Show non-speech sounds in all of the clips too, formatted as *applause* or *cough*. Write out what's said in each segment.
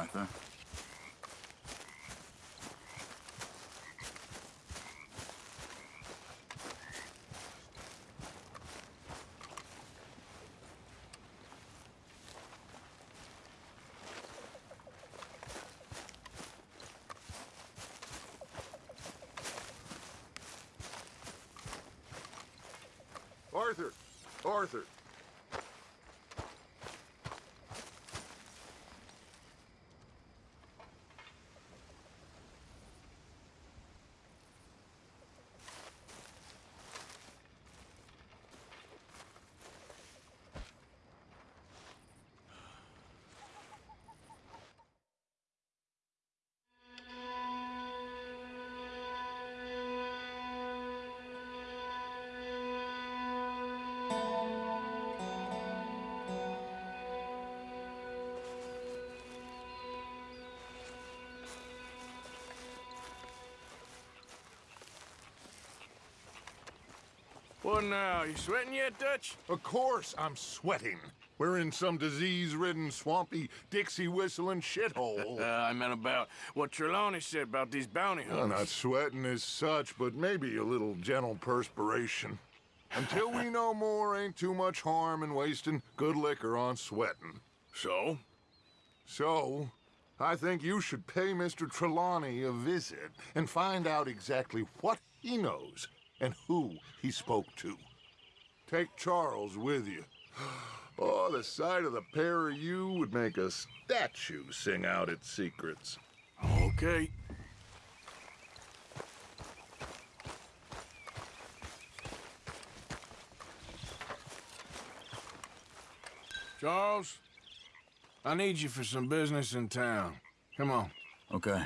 evening, Arthur. Arthur! Arthur! What now? You sweating yet, Dutch? Of course I'm sweating. We're in some disease-ridden, swampy, Dixie-whistling shithole. Uh, *laughs* I meant about what Trelawney said about these bounty Well, hunters. not sweating as such, but maybe a little gentle perspiration. Until we know more, ain't too much harm in wasting good liquor on sweating. So? So, I think you should pay Mr. Trelawney a visit and find out exactly what he knows and who he spoke to. Take Charles with you. *gasps* Oh, the sight of the pair of you would make a statue sing out its secrets. Okay. Charles, I need you for some business in town. Come on. Okay.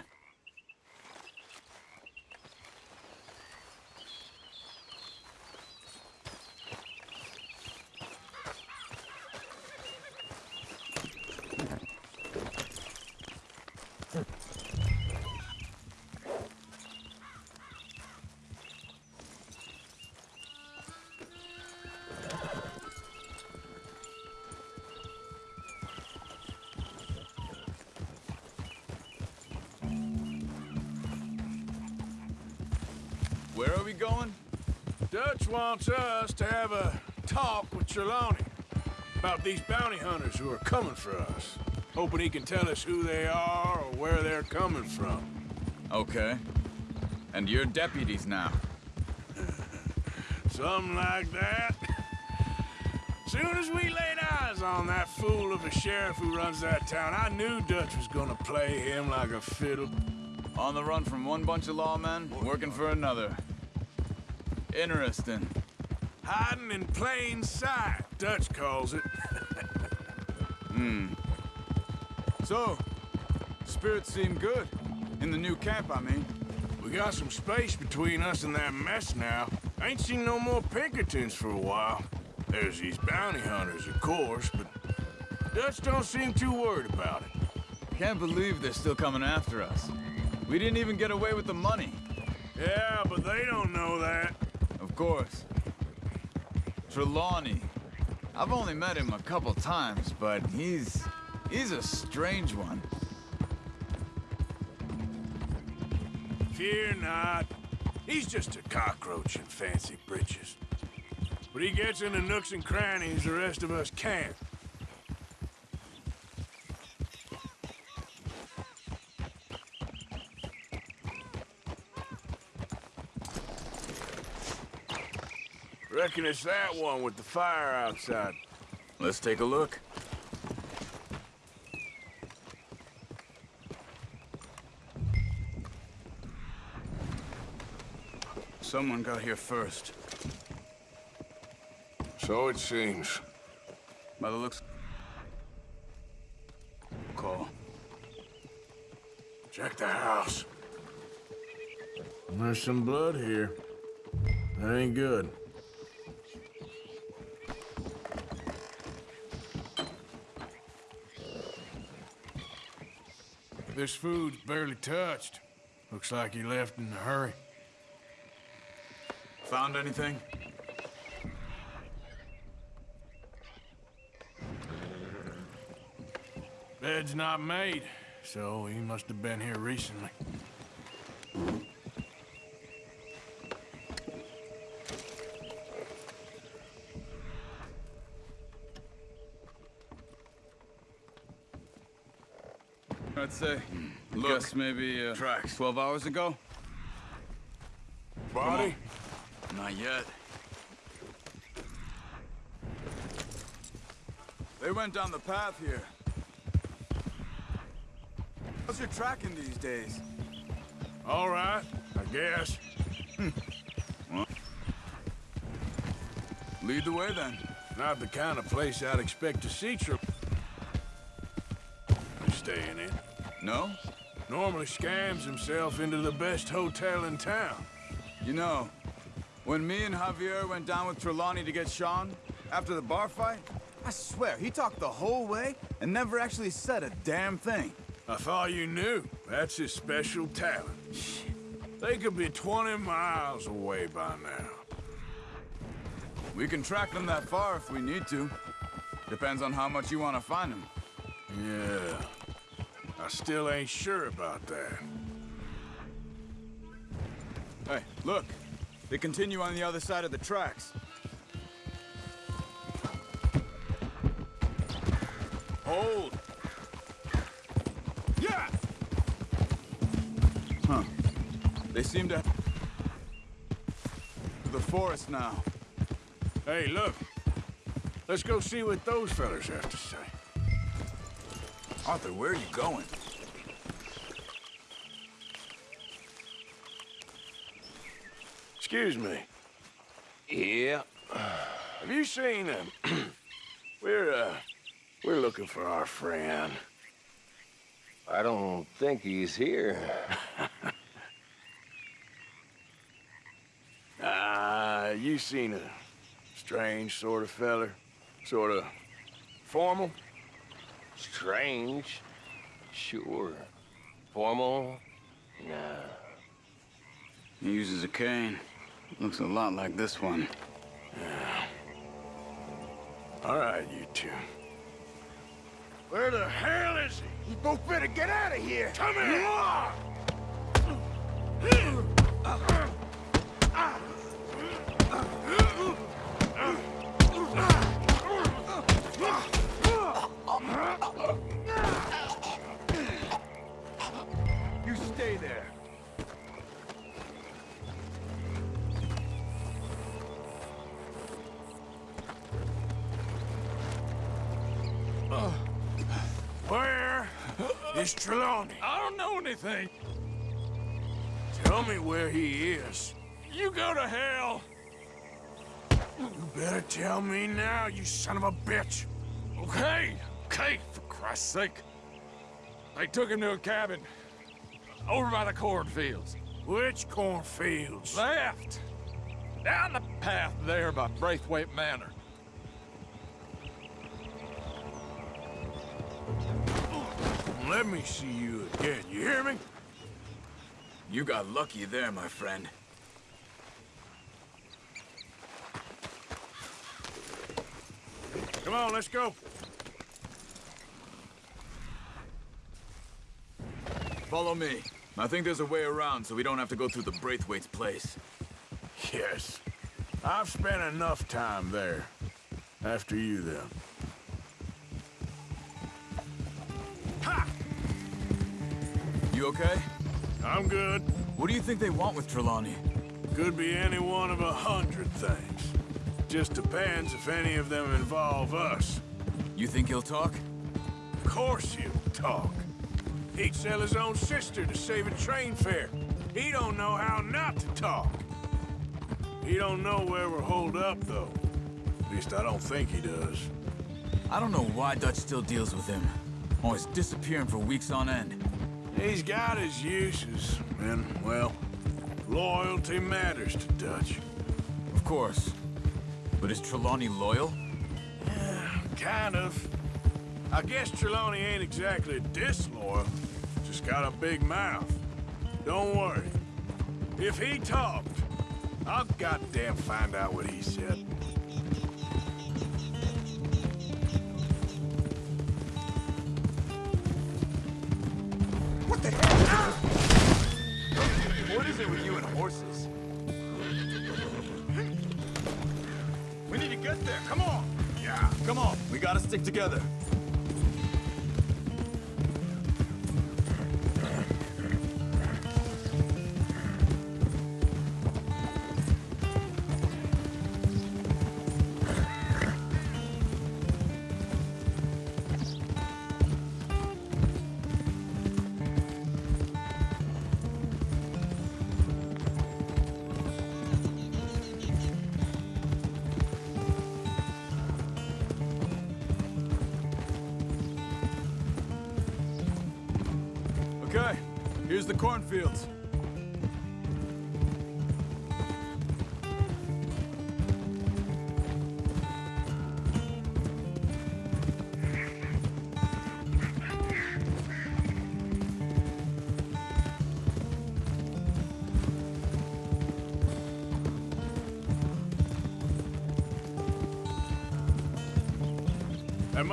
Wants us to have a talk with Trelawney about these bounty hunters who are coming for us. Hoping he can tell us who they are or where they're coming from. Okay. And you're deputies now. *laughs* Something like that. Soon as we laid eyes on that fool of a sheriff who runs that town, I knew Dutch was gonna play him like a fiddle. On the run from one bunch of lawmen, working for another. Interesting. Hiding in plain sight, Dutch calls it. *laughs* Hmm. So, spirits seem good. In the new camp, I mean. We got some space between us and that mess now. Ain't seen no more Pinkertons for a while. There's these bounty hunters, of course, but Dutch don't seem too worried about it. Can't believe they're still coming after us. We didn't even get away with the money. Yeah, but they don't know that. Of course. Trelawney. I've only met him a couple times, but he's... he's a strange one. Fear not. He's just a cockroach in fancy breeches. But he gets into nooks and crannies the rest of us can't. Reckon it's that one with the fire outside. Let's take a look. Someone got here first. So it seems. By the looks... Call. Check the house. There's some blood here. That ain't good. This food's barely touched. Looks like he left in a hurry. Found anything? Bed's not made. so he must have been here recently. Say. Look, Guess maybe uh, Tracks. 12 hours ago? Body? Not yet. They went down the path here. How's your tracking these days? All right, I guess. Lead the way then. Not the kind of place I'd expect to see Trel... No? Normally scams himself into the best hotel in town. You know, when me and Javier went down with Trelawney to get Sean, after the bar fight, I swear, he talked the whole way and never actually said a damn thing. I thought you knew. That's his special talent. They could be 20 miles away by now. We can track them that far if we need to. Depends on how much you want to find them. Yeah. I still ain't sure about that. Hey, look. They continue on the other side of the tracks. Hold! Yeah! Huh. They seem to... The forest now. Hey, look. Let's go see what those fellas have to say. Arthur, where are you going? Excuse me. Yeah. Have you seen him? *clears throat* we're, uh, we're looking for our friend. I don't think he's here. *laughs* Ah, you seen a strange sort of feller? Sort of formal? Strange. Sure. Formal? Nah. He uses a cane. Looks a lot like this one. Yeah. All right, you two. Where the hell is he? You both better get out of here! Come here! *clears throat* is Trelawney? I don't know anything. Tell me where he is. You go to hell. You better tell me now, you son of a bitch. Okay, okay, for Christ's sake. They took him to a cabin over by the cornfields. Which cornfields? Left. Down the path there by Braithwaite Manor. Let me see you again, you hear me? You got lucky there, my friend. Come on, let's go. Follow me. I think there's a way around so we don't have to go through the Braithwaite's place. Yes. I've spent enough time there. After you, then. Ha! You okay? I'm good. What do you think they want with Trelawney? Could be any one of a hundred things. Just depends if any of them involve us. You think he'll talk? Of course he'll talk. He'd sell his own sister to save a train fare. He don't know how not to talk. He don't know where we're holed up, though. At least I don't think he does. I don't know why Dutch still deals with him. Always disappearing for weeks on end. He's got his uses, and, well, loyalty matters to Dutch. Of course. But is Trelawney loyal? Kind of. I guess Trelawney ain't exactly disloyal. Just got a big mouth. Don't worry. If he talked, I'll goddamn find out what he said. Gotta stick together.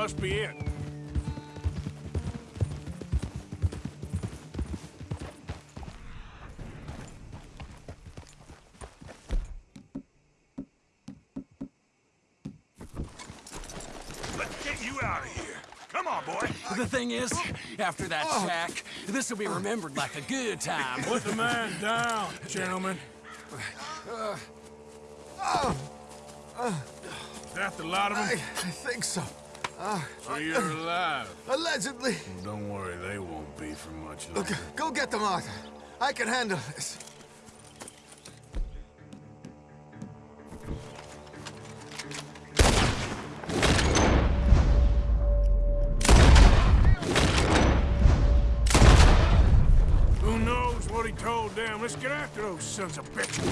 Must be it. Let's get you out of here. Come on, boy. The thing is, after that oh. shack, this will be remembered like a good time. Put the man down, gentlemen. Uh, uh, uh. That the lot of I. I think so. So you're alive. Allegedly. Don't worry, they won't be for much Look, longer. go get them, Arthur. I can handle this. Who knows what he told them? Let's get after those sons of bitches.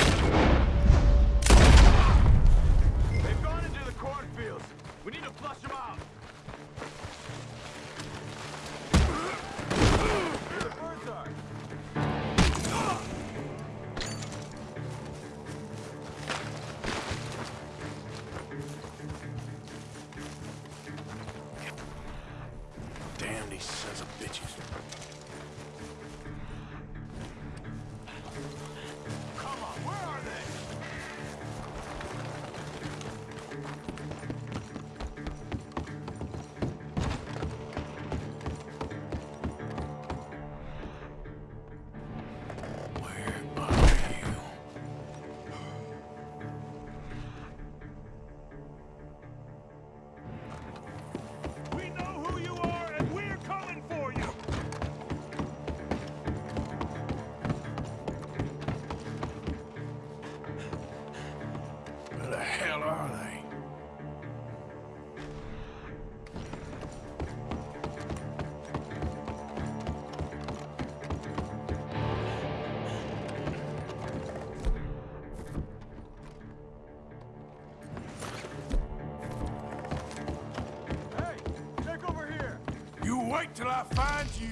Till I find you.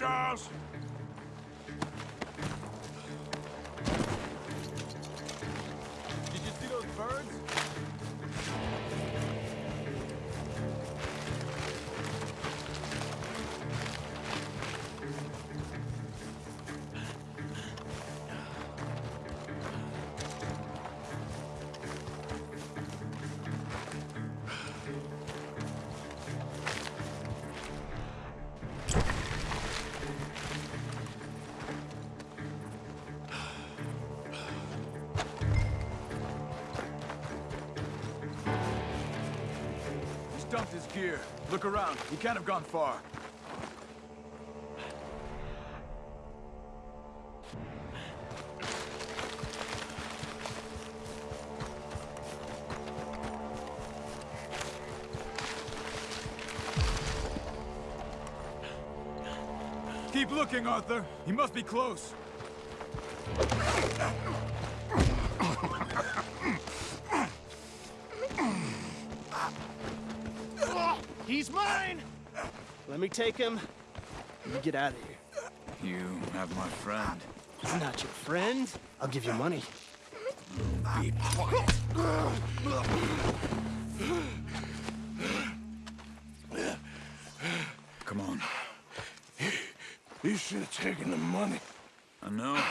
Charles. here. Look around. He can't have gone far. Keep looking, Arthur. He must be close. Let me take him. You get out of here. You have my friend. He's not your friend. I'll give you money. Be quiet. Come on. You should have taken the money. I know.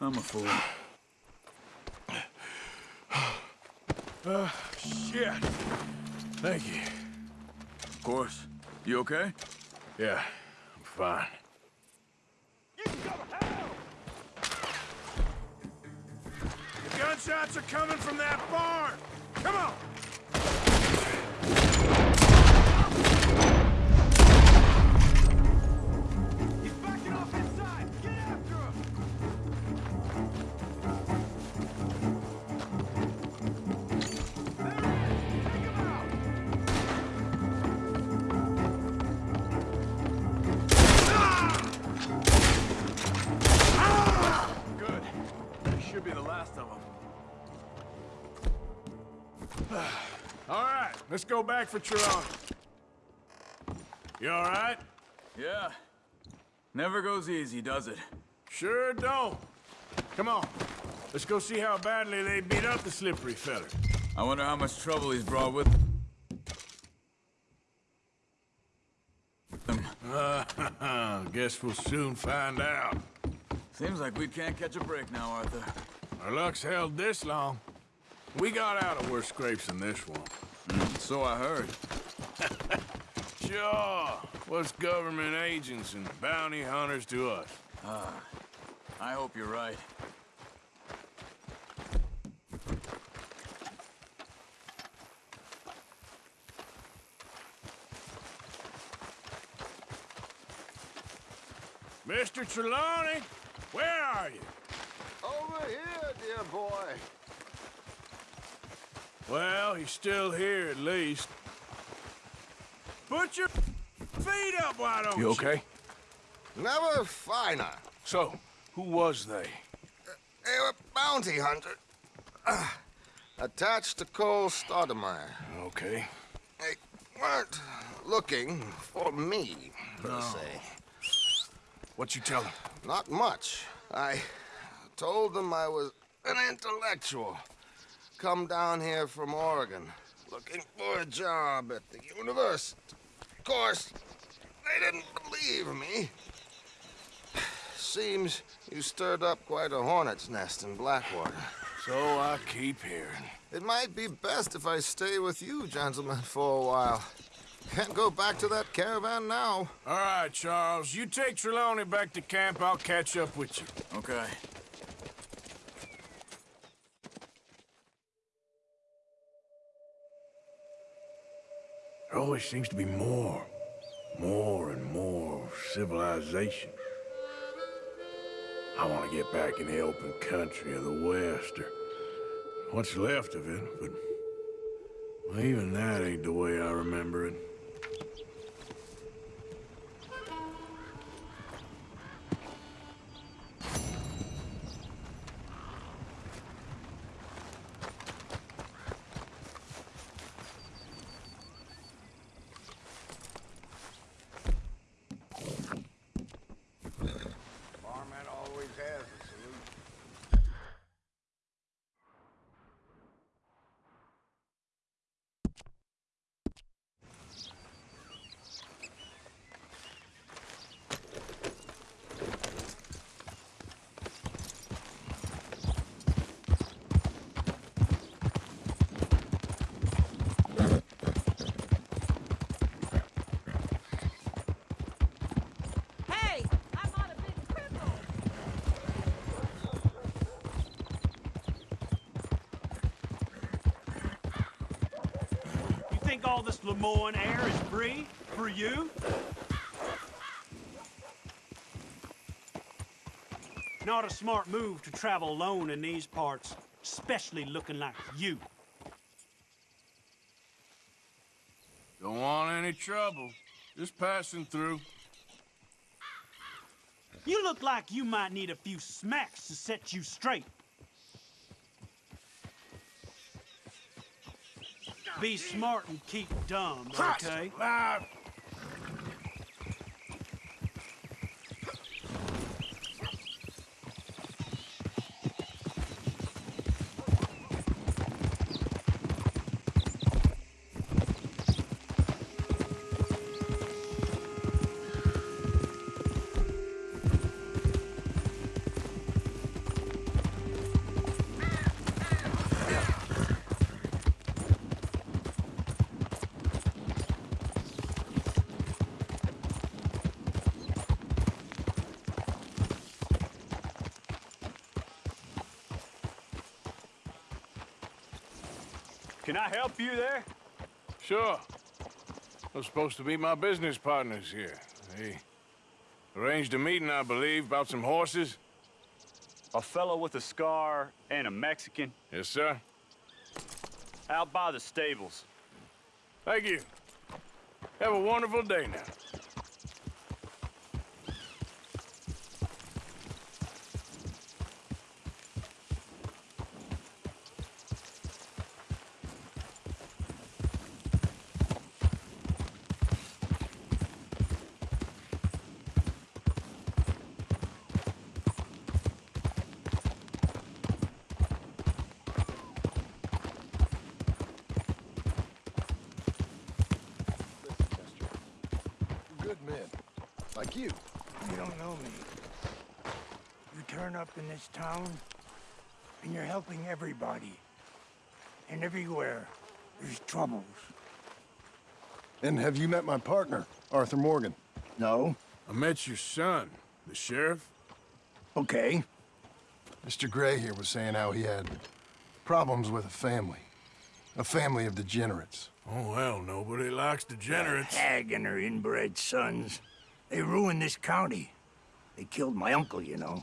I'm a fool. Uh, shit. Thank you. Of course. You okay? Yeah, I'm fine. Let's go back for Trelawney. You all right? Yeah. Never goes easy, does it? Sure don't. Come on. Let's go see how badly they beat up the slippery feller. I wonder how much trouble he's brought with him. Uh, *laughs* guess we'll soon find out. Seems like we can't catch a break now, Arthur. Our luck's held this long. We got out of worse scrapes than this one. So I heard. *laughs* Sure. What's government agents and bounty hunters to us? Ah, I hope you're right. Mr. Trelawney, where are you? Over here, dear boy. Well, he's still here at least. Put your feet up, why don't you? You okay? Never finer. So, who was they? They were bounty hunter. Uh, attached to Cole Stoudemire. Okay. They weren't looking for me, per se. What you tell them? Not much. I told them I was an intellectual. Come down here from Oregon, looking for a job at the university. Of course, they didn't believe me. Seems you stirred up quite a hornet's nest in Blackwater. So I keep hearing. It might be best if I stay with you, gentlemen, for a while. Can't go back to that caravan now. All right, Charles. You take Trelawney back to camp. I'll catch up with you. Okay. There always seems to be more. More and more civilization. I want to get back in the open country of the West, or what's left of it, but well, even that ain't the way I remember it. Barman always has a solution. Hey, I'm on a big cripple. You think all this Lemoyne air is free for you? Not a smart move to travel alone in these parts, especially looking like you. Don't want any trouble. Just passing through. You look like you might need a few smacks to set you straight. Be smart and keep dumb, okay? Help you there? Sure. Those are supposed to be my business partners here. They arranged a meeting, I believe, about some horses. A fellow with a scar and a Mexican Yes, sir. out by the stables. Thank you. Have a wonderful day now. Good men. Like you. You don't know me. You turn up in this town, and you're helping everybody. And everywhere, there's troubles. And have you met my partner, Arthur Morgan? No. I met your son, the sheriff. Okay. Mr. Gray here was saying how he had problems with a family. A family of degenerates. Oh, well, nobody likes degenerates. That hag and her inbred sons. They ruined this county. They killed my uncle, you know.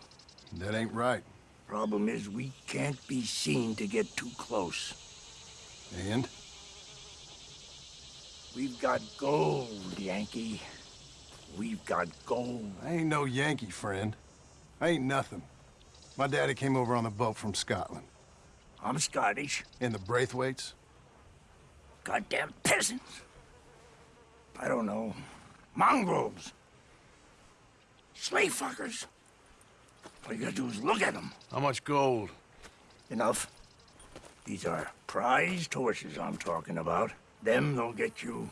That ain't right. Problem is, we can't be seen to get too close. And? We've got gold, Yankee. We've got gold. I ain't no Yankee, friend. I ain't nothing. My daddy came over on the boat from Scotland. I'm Scottish. And the Braithwaites? Goddamn peasants. I don't know. Mongrels. Slave fuckers. All you gotta do is look at them. How much gold? Enough. These are prized horses I'm talking about. Them, they'll get you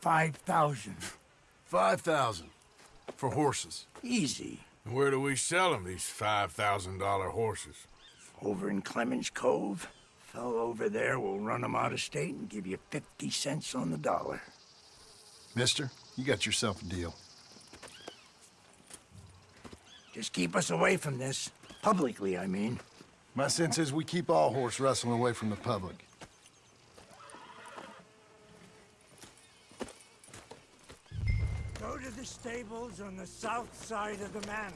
5,000. Five thousand. For horses. Easy. And where do we sell them, these $5,000 horses? Over in Clemens Cove. Fellow over there will run them out of state and give you 50 cents on the dollar. Mister, you got yourself a deal. Just keep us away from this. Publicly, I mean. My sense is we keep all horse wrestling away from the public. Go to the stables on the south side of the manor.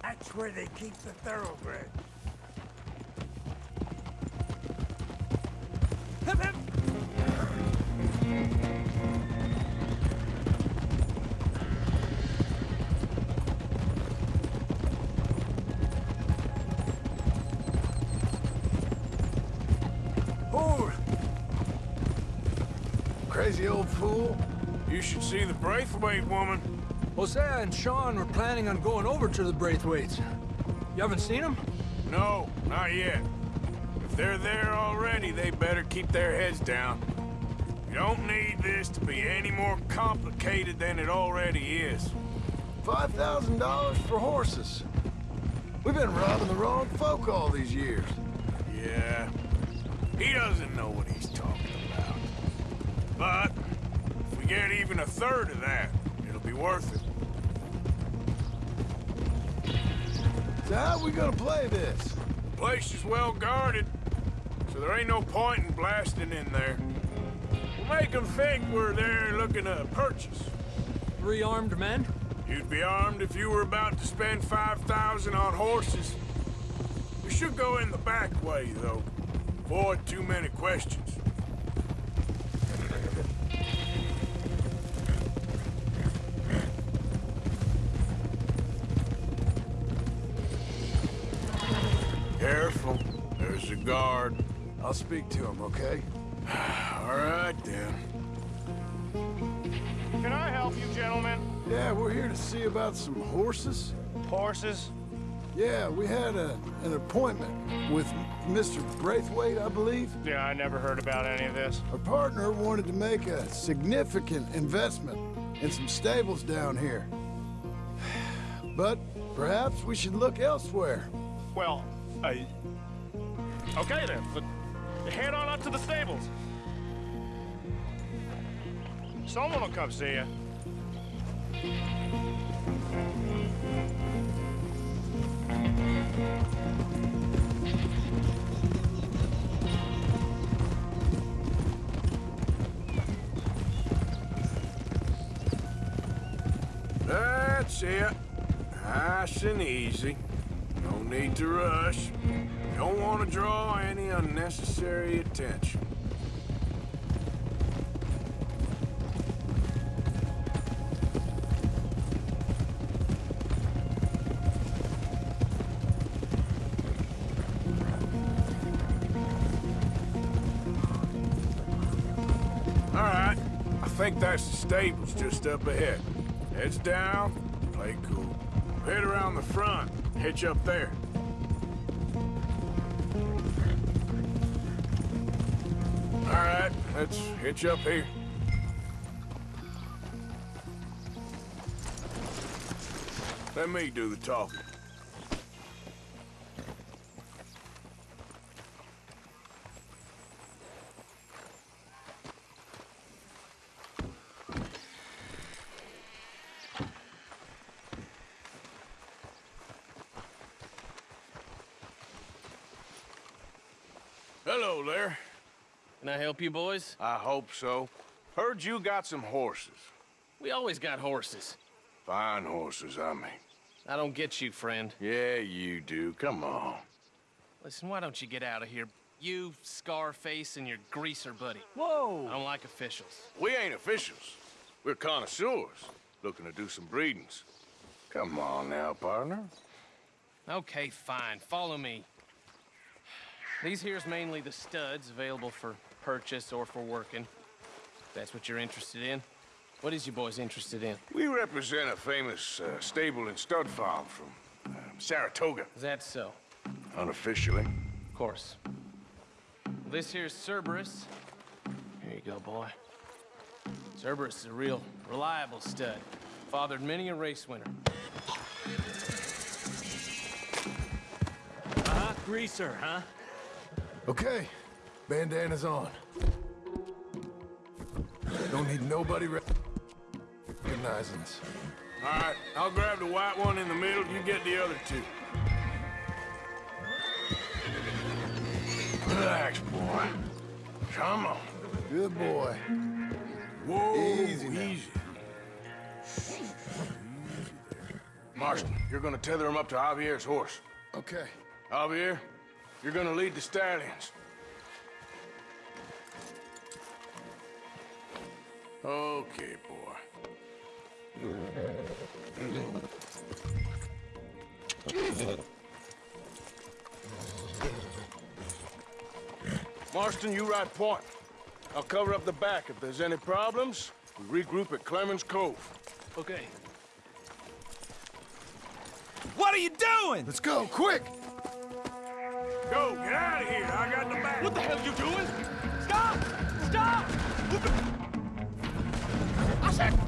That's where they keep the thoroughbred. Fool. You should see the Braithwaite woman. Hosea and Sean were planning on going over to the Braithwaites. You haven't seen them? No, not yet. If they're there already, they better keep their heads down. You don't need this to be any more complicated than it already is. Five thousand dollars for horses. We've been robbing the wrong folk all these years. Yeah, he doesn't know what he's talking about. But if get even a third of that, it'll be worth it. So how we gonna play this? Place is well guarded, so there ain't no point in blasting in there. We'll make them think we're there looking to purchase. Three armed men? You'd be armed if you were about to spend 5,000 on horses. We should go in the back way, though. Avoid too many questions. I'll speak to him, okay? *sighs* All right, then. Can I help you, gentlemen? Yeah, we're here to see about some horses. Horses? Yeah, we had a, an appointment with Mr. Braithwaite, I believe. Yeah, I never heard about any of this. Our partner wanted to make a significant investment in some stables down here. *sighs* But perhaps we should look elsewhere. Well, uh, okay then, but head on up to the stables. Someone will come see you. That's it. Nice and easy. No need to rush. Don't want to draw any unnecessary attention. All right. I think that's the stables just up ahead. Heads down, play cool. Head around the front, hitch up there. Let's hitch up here. Let me do the talking. Help you, boys? I hope so. Heard you got some horses. We always got horses. Fine horses, I mean. I don't get you, friend. Yeah, you do. Come on. Listen, why don't you get out of here? You, Scarface, and your greaser buddy. Whoa! I don't like officials. We ain't officials. We're connoisseurs, looking to do some breedings. Come on now, partner. Okay, fine. Follow me. These here's mainly the studs available for purchase or for working. If that's what you're interested in. What is you boys interested in? We represent a famous uh, stable and stud farm from uh, Saratoga. Is that so? Unofficially. Of course. This here's Cerberus. Here you go, boy. Cerberus is a real reliable stud. Fathered many a race winner. Uh-huh, greaser, huh? Okay, bandana's on. Don't need nobody re- recognizing us. All right, I'll grab the white one in the middle. You get the other two. Relax, boy. Come on. Good boy. Whoa, Easy now. easy. Marston, you're gonna tether him up to Javier's horse. Okay. Javier, you're gonna lead the stallions. Okay, boy. Marston, you ride point. I'll cover up the back. If there's any problems, we regroup at Clemens Cove. Okay. What are you doing? Let's go, quick! Go, get out of here. I got the back. What the hell are you doing? Stop! Stop! I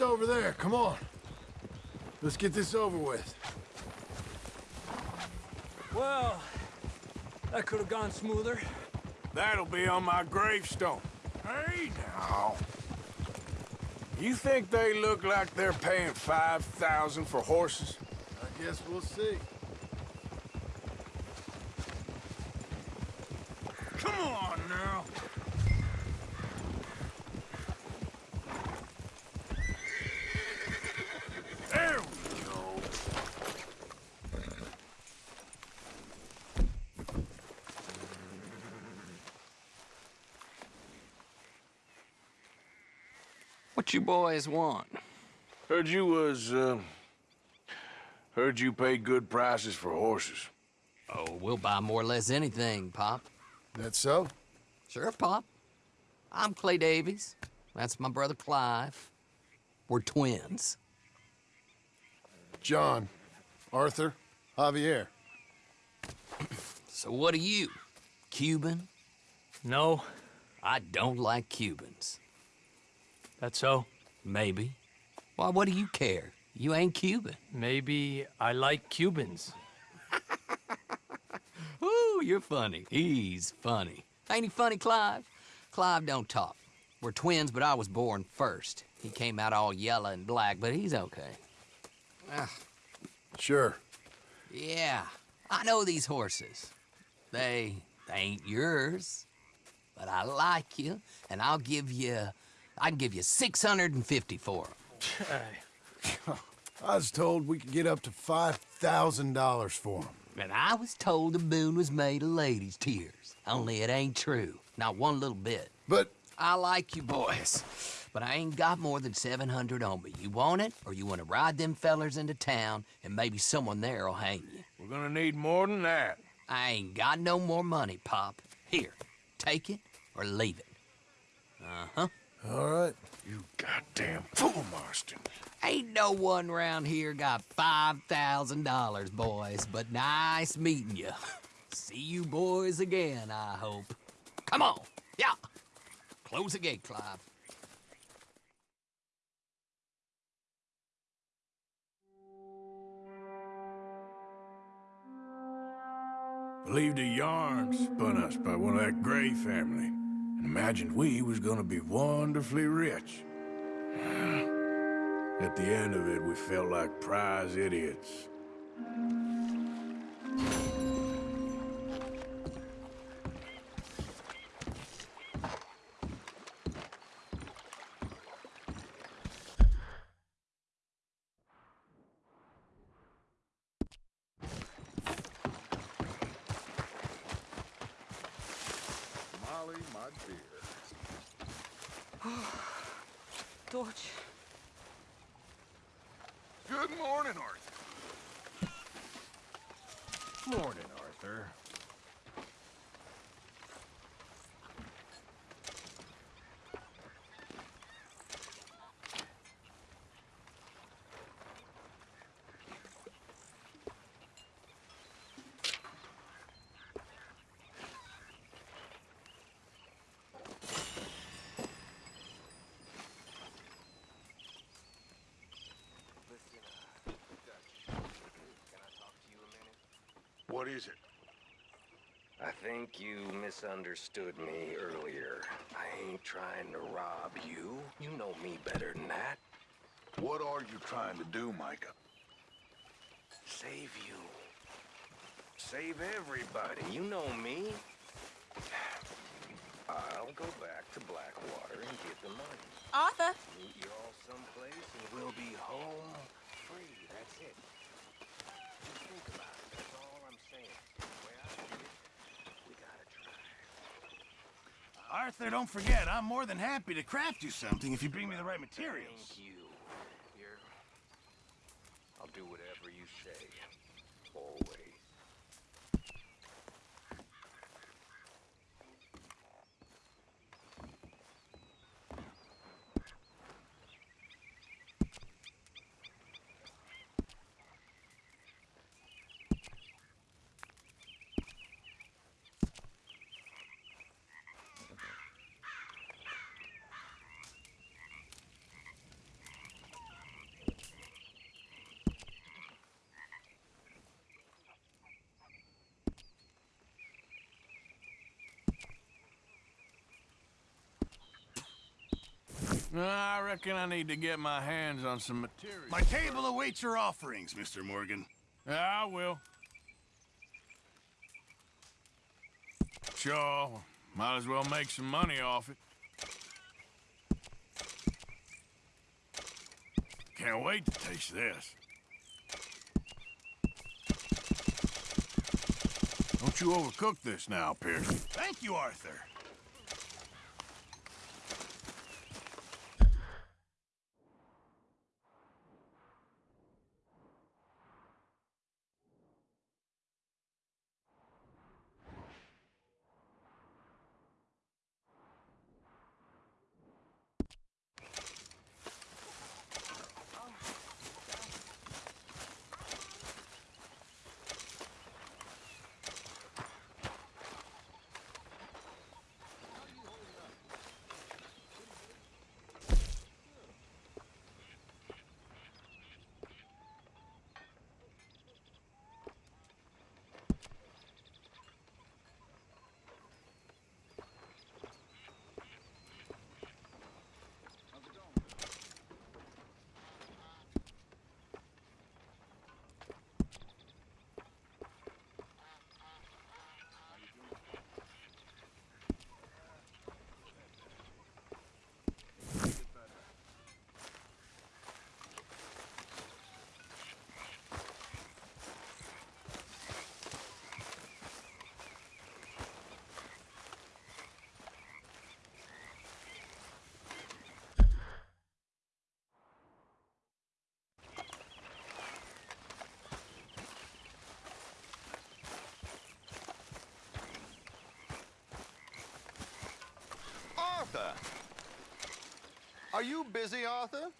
just over there. Come on. Let's get this over with. Well, that could have gone smoother. That'll be on my gravestone. Hey, now. You think they look like they're paying 5000 for horses? I guess we'll see. Come on, now. There we go. What you boys want? Heard you was, uh... Heard you pay good prices for horses. Oh, we'll buy more or less anything, Pop. That so? Sure, Pop. I'm Clay Davies. That's my brother Clive. We're twins. John, Arthur, Javier. *clears throat* So what are you? Cuban? No. I don't like Cubans. That so? Maybe. Why, what do you care? You ain't Cuban. Maybe I like Cubans. *laughs* Ooh, you're funny. He's funny. Ain't he funny, Clive? Clive don't talk. We're twins, but I was born first. He came out all yellow and black, but he's okay. Ah, Sure. yeah, I know these horses. They, they ain't yours, but I like you, and I'll give you, I can give you 650 for them. *laughs* I was told we could get up to $5,000 for them. And I was told the moon was made of ladies' tears. Only it ain't true. Not one little bit. But I like you boys, but I ain't got more than 700 on me. You want it, or you want to ride them fellers into town, and maybe someone there'll hang you. We're gonna need more than that. I ain't got no more money, Pop. Here, take it or leave it. Uh-huh. All right. You goddamn fool, Marston. Ain't no one round here got $5,000, boys, but nice meeting you. See you boys again, I hope. Come on, yeah. Close the gate, Clive. Believed the yarn spun us by one of that Gray family, and imagined we was gonna be wonderfully rich. *sighs* At the end of it, we felt like prize idiots. Molly, my dear. Dodge. Good morning, Arthur. Morning, Arthur. What is it? I think you misunderstood me earlier. I ain't trying to rob you. You know me better than that. What are you trying to do, Micah? Save you. Save everybody. You know me. I'll go back to Blackwater and get the money. Arthur! Meet you all someplace and we'll be home free. That's it. Just think about it. That's all I'm saying. The way I see it, we gotta try. Arthur, don't forget, I'm more than happy to craft you something if you bring me the right materials. Thank you. Here. I'll do whatever you say. Always. I reckon I need to get my hands on some material. My table awaits your offerings, Mr. Morgan. Yeah, I will. Sure, might as well make some money off it. Can't wait to taste this. Don't you overcook this now, Pierce. Thank you, Arthur. Arthur! Are you busy, Arthur?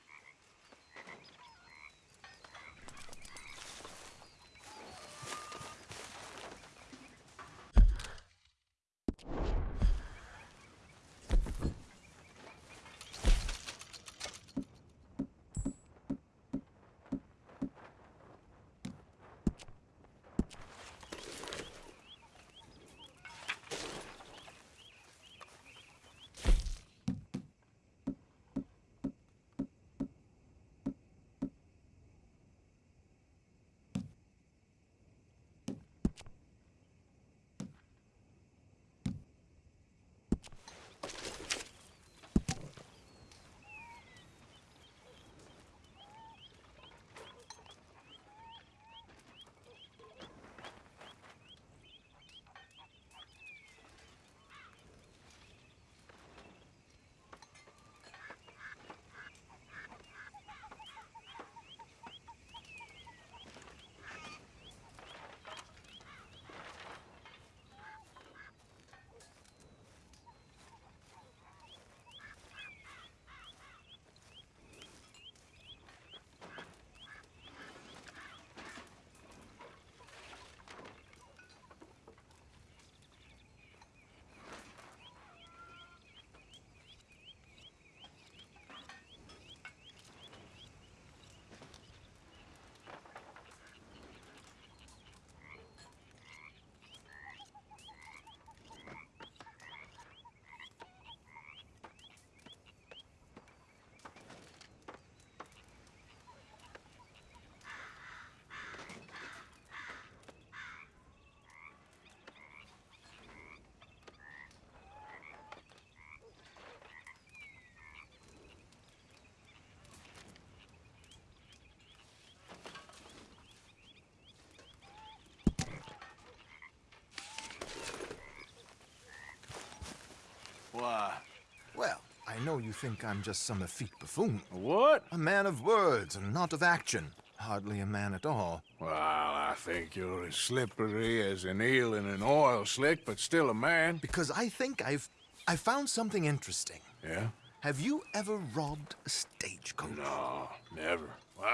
You think I'm just some effete buffoon. What? A man of words and not of action. Hardly a man at all. Well, I think you're as slippery as an eel in an oil slick, but still a man. Because I think I've... I found something interesting. Yeah? Have you ever robbed a stagecoach? No, never.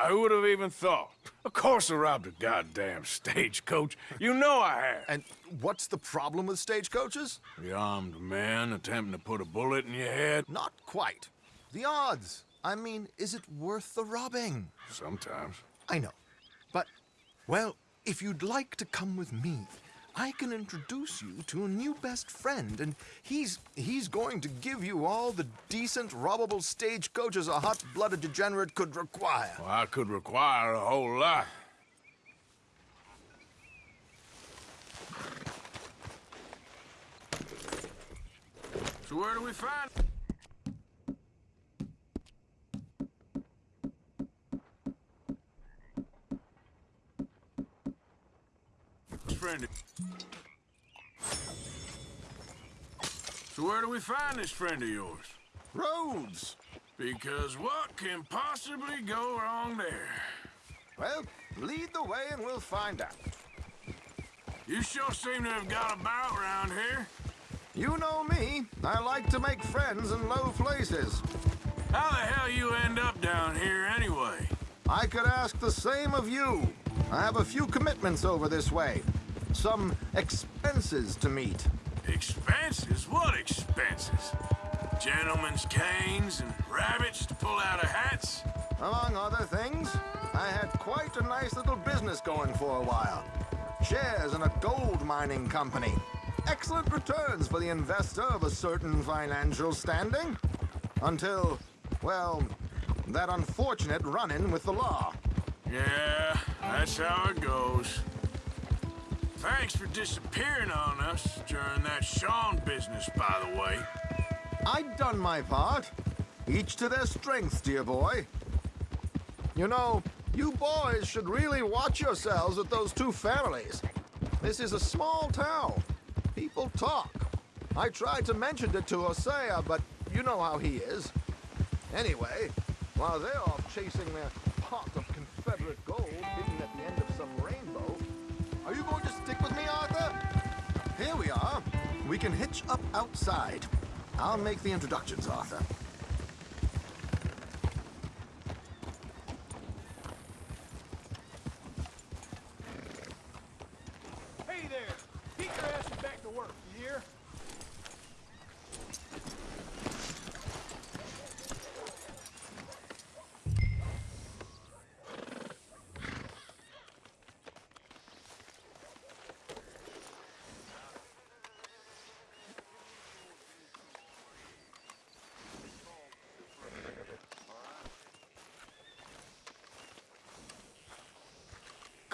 Who would have even thought? Of course I robbed a goddamn stagecoach. You know I have. And what's the problem with stagecoaches? The armed man attempting to put a bullet in your head? Not quite. The odds. I mean, is it worth the robbing? Sometimes. I know. But, well, if you'd like to come with me, I can introduce you to a new best friend, and he's he's going to give you all the decent, robbable stagecoaches a hot-blooded degenerate could require. Well, I could require a whole lot. So where do we find... friend. So where do we find this friend of yours? Roads. Because what can possibly go wrong there? Well, lead the way and we'll find out. You sure seem to have got about around here. You know me. I like to make friends in low places. How the hell you end up down here anyway? I could ask the same of you. I have a few commitments over this way. Some expenses to meet. Expenses? What expenses? Gentlemen's canes and rabbits to pull out of hats? Among other things, I had quite a nice little business going for a while. Shares in a gold mining company. Excellent returns for the investor of a certain financial standing. Until, well, that unfortunate run-in with the law. Yeah, that's how it goes. Thanks for disappearing on us during that Sean business, by the way. I'd done my part. Each to their strengths, dear boy. You know, you boys should really watch yourselves with those two families. This is a small town. People talk. I tried to mention it to Hosea, but you know how he is. Anyway, while they're off chasing their we are. We can hitch up outside. I'll make the introductions, Arthur. Hey there! Get your asses back to work, you hear?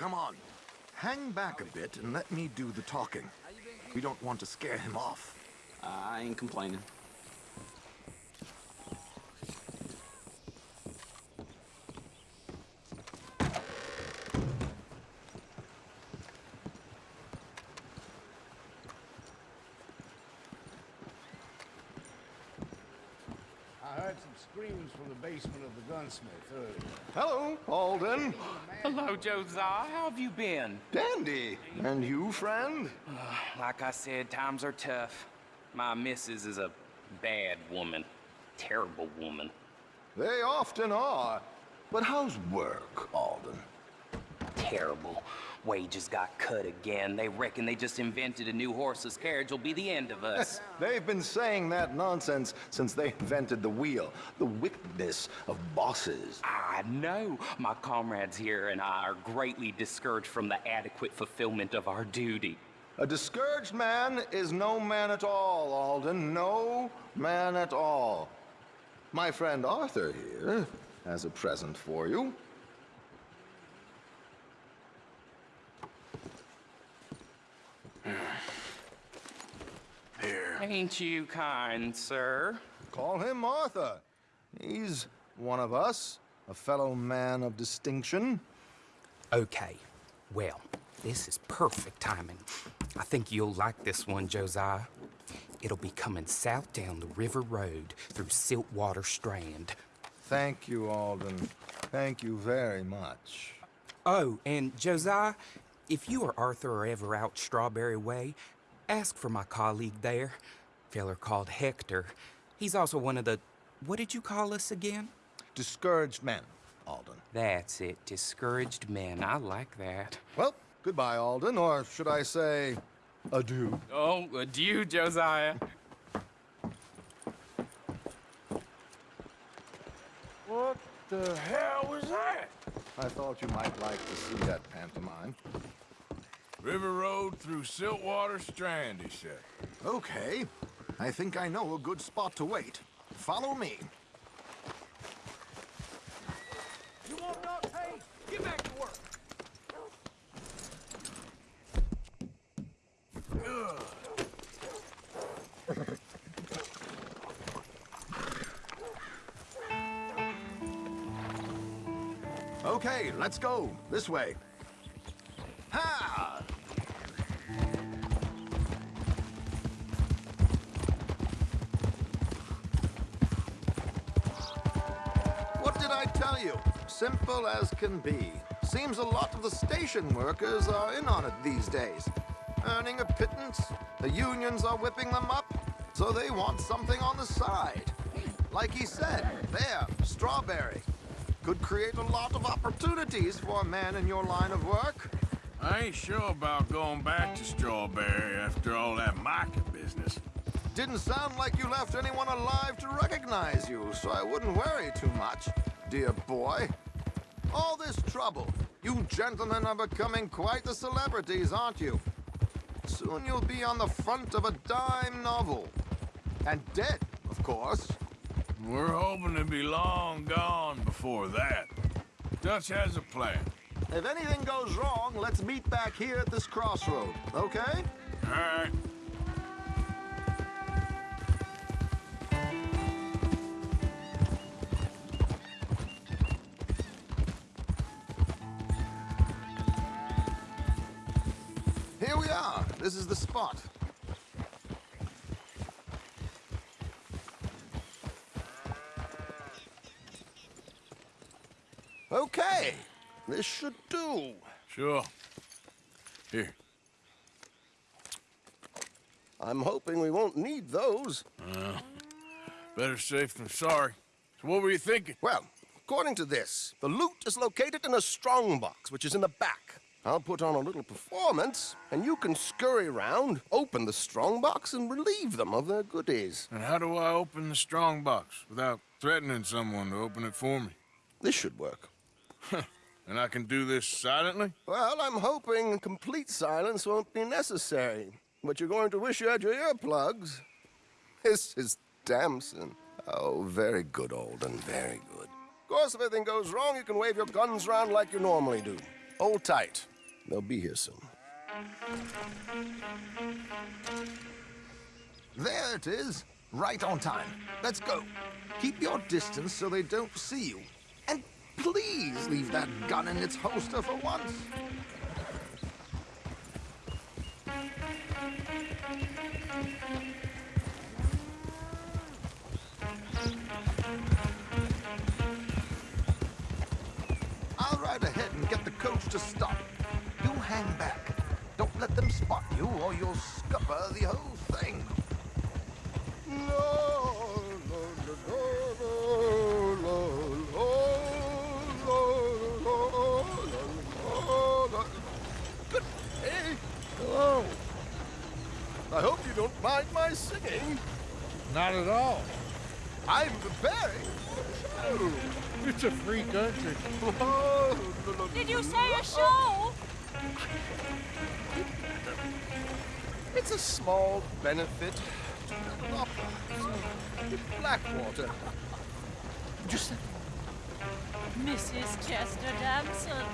Come on. Hang back a bit and let me do the talking. We don't want to scare him off. I ain't complaining. I heard some screams from the basement of the gunsmith earlier. Hello, Alden. Hello, Josiah. Have you been? Dandy. And you, friend? *sighs* like I said, times are tough. My missus is a bad woman. Terrible woman. They often are. But how's work, Alden? Terrible. Wages got cut again. They reckon they just invented a new horseless carriage will be the end of us. *laughs* They've been saying that nonsense since they invented the wheel. The wickedness of bosses. I know. My comrades here and I are greatly discouraged from the adequate fulfillment of our duty. A discouraged man is no man at all, Alden. No man at all. My friend Arthur here has a present for you. Ain't you kind, sir? Call him Arthur. He's one of us, a fellow man of distinction. Okay. Well, this is perfect timing. I think you'll like this one, Josiah. It'll be coming south down the river road through Siltwater Strand. Thank you, Alden. Thank you very much. Oh, and Josiah, if you or Arthur are ever out Strawberry Way, ask for my colleague there. Feller called Hector. He's also one of the. What did you call us again? Discouraged men, Alden. That's it. Discouraged men. I like that. Well, goodbye, Alden, or should I say, adieu. Oh, adieu, Josiah. What the hell was that? I thought you might like to see that pantomime. River Road through Siltwater Strand, he said. Okay. I think I know a good spot to wait. Follow me. You won't know, hey, get back to work. Okay, let's go. This way. Ha! Simple as can be. Seems a lot of the station workers are in on it these days. Earning a pittance, the unions are whipping them up, so they want something on the side. Like he said, there, strawberry. Could create a lot of opportunities for a man in your line of work. I ain't sure about going back to Strawberry after all that market business. Didn't sound like you left anyone alive to recognize you, so I wouldn't worry too much, dear boy. All this trouble. You gentlemen are becoming quite the celebrities, aren't you? Soon you'll be on the front of a dime novel. And dead, of course. We're hoping to be long gone before that. Dutch has a plan. If anything goes wrong, let's meet back here at this crossroad, okay? All right. This is the spot. Okay. This should do. Sure. Here. I'm hoping we won't need those. Uh, better safe than sorry. So what were you thinking? Well, according to this, the loot is located in a strongbox, which is in the back. I'll put on a little performance, and you can scurry around, open the strongbox, and relieve them of their goodies. And how do I open the strong box without threatening someone to open it for me? This should work. and I can do this silently? Well, I'm hoping complete silence won't be necessary. But you're going to wish you had your earplugs. *laughs* This is Damson. Oh, very good, Alden, very good. Of course, if anything goes wrong, you can wave your guns around like you normally do. Hold tight. They'll be here soon. There it is. Right on time. Let's go. Keep your distance so they don't see you. And please leave that gun in its holster for once. I'll ride ahead and get the coach to stop. You hang back. Don't let them spot you or you'll scupper the whole thing. No, no, no, no, no, no, no, Good day. Hello. I hope you don't mind my singing. Not at all. I'm the Barry. Oh, it's a free country. Did you say a show? It's a small benefit to the Blackwater. Just Mrs. Chester Damson.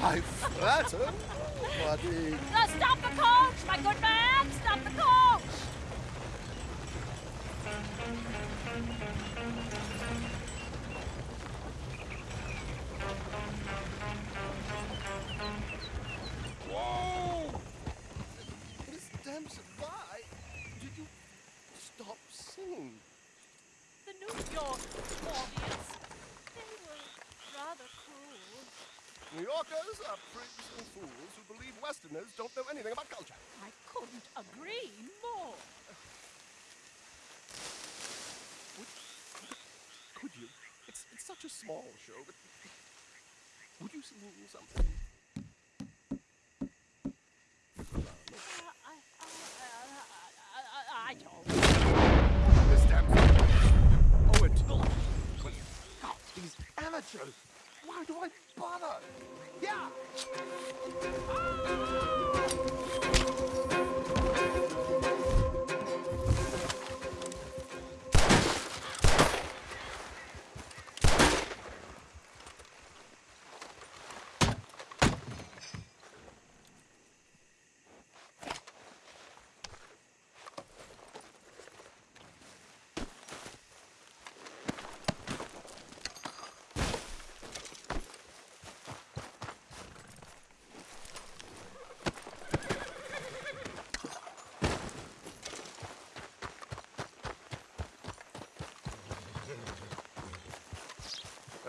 I flatter, buddy. Uh, stop the coach, my good man! Stop the coach! Whoa! Did you stop singing? The New York audience, they were rather cruel. New Yorkers are prigs and fools who believe Westerners don't know anything about culture. I couldn't agree more. Could, could you? It's, it's such a small show, but would you something? I don't. This damn Oh, it. Well, God, these amateurs. Why do I bother? Yeah.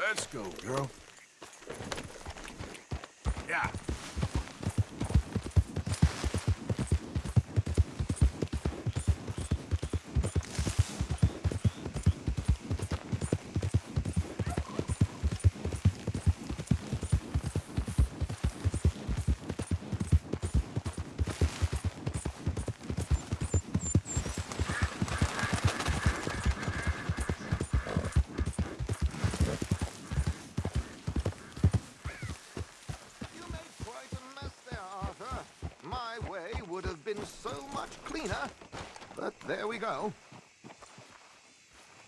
Let's go, girl. Yeah. You made quite a mess there, Arthur. My way would have been so much cleaner. But there we go.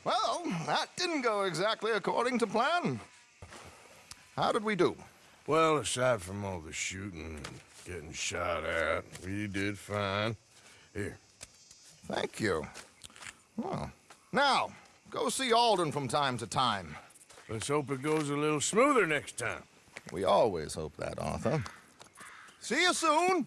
Well, that didn't go exactly according to plan. How did we do? Well, aside from all the shooting and getting shot at, we did fine. Here. Thank you. Well, now, go see Alden from time to time. Let's hope it goes a little smoother next time. We always hope that, Arthur. See you soon!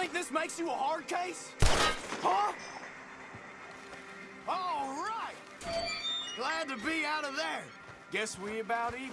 Think this makes you a hard case? Huh? All right! Glad to be out of there. Guess we about even.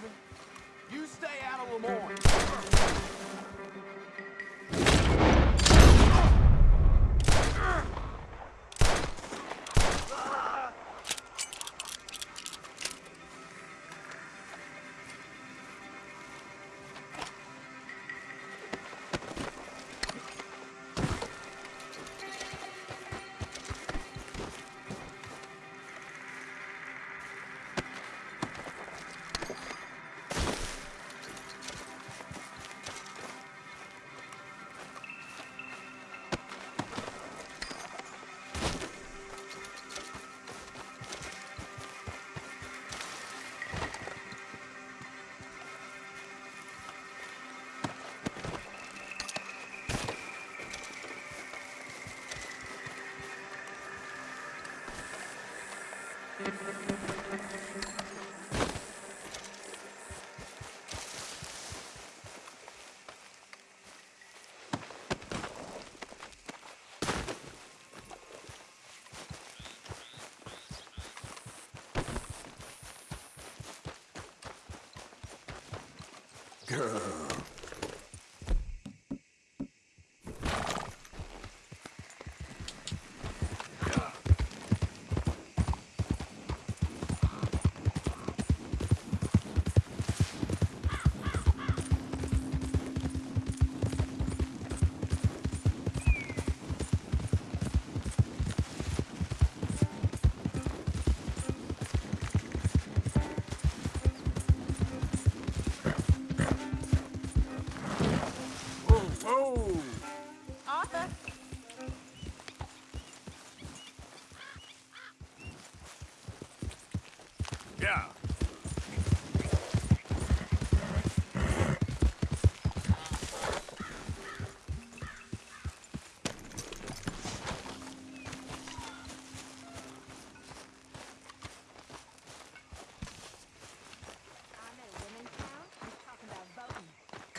Girl.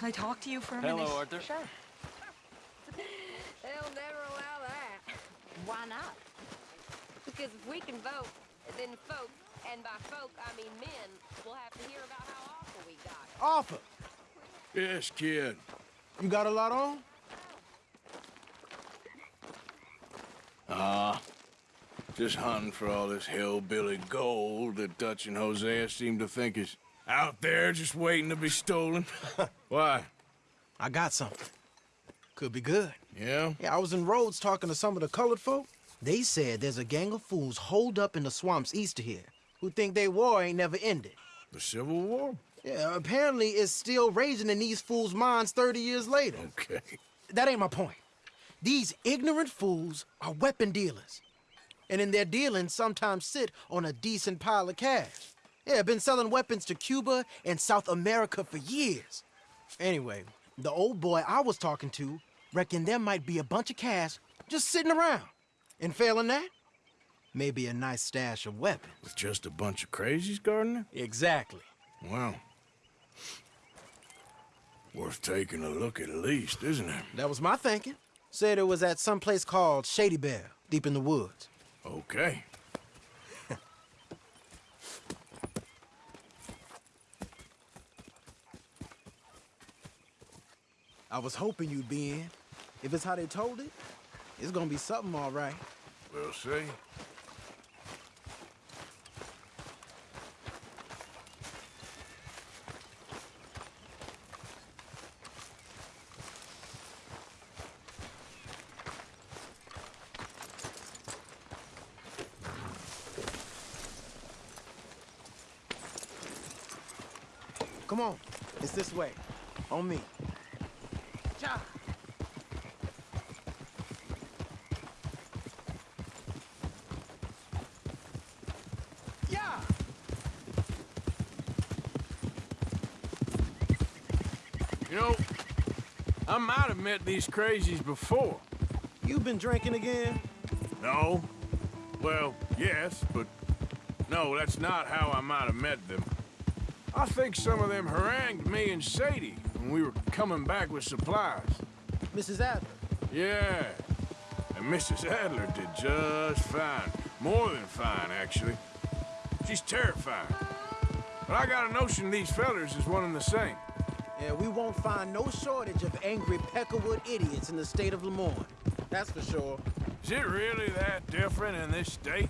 I talk to you for a Hello, minute? Arthur. Sure. They'll never allow that. Why not? Because if we can vote, then folk, and by folk I mean men, will have to hear about how awful we got it. Arthur, Yes, kid. you got a lot on? Ah. just hunting for all this hillbilly gold that Dutch and Hosea seem to think is out there just waiting to be stolen. *laughs* Why? I got something. Could be good. Yeah? Yeah, I was in Rhodes talking to some of the colored folk. They said there's a gang of fools holed up in the swamps east of here who think their war ain't never ended. The Civil War? Yeah, apparently it's still raging in these fools' minds 30 years later. Okay. That ain't my point. These ignorant fools are weapon dealers. And in their dealings, sometimes sit on a decent pile of cash. Yeah, been selling weapons to Cuba and South America for years. Anyway, the old boy I was talking to reckoned there might be a bunch of cash just sitting around. And failing that, maybe a nice stash of weapons. With just a bunch of crazies, Gardner? Exactly. Well, worth taking a look at least, isn't it? That was my thinking. Said it was at some place called Shady Belle, deep in the woods. Okay. I was hoping you'd be in. If it's how they told it, it's gonna be something all right. We'll see. Come on, it's this way. On me. Ja. Yeah. You know, I might have met these crazies before. You've been drinking again? No. Well, yes, but no, that's not how I might have met them. I think some of them harangued me and Sadie when we were coming back with supplies. Mrs. Adler. Yeah. And Mrs. Adler did just fine. More than fine, actually. She's terrifying. But I got a notion these fellers is one and the same. Yeah, we won't find no shortage of angry Peckerwood idiots in the state of Lemoyne. That's for sure. Is it really that different in this state?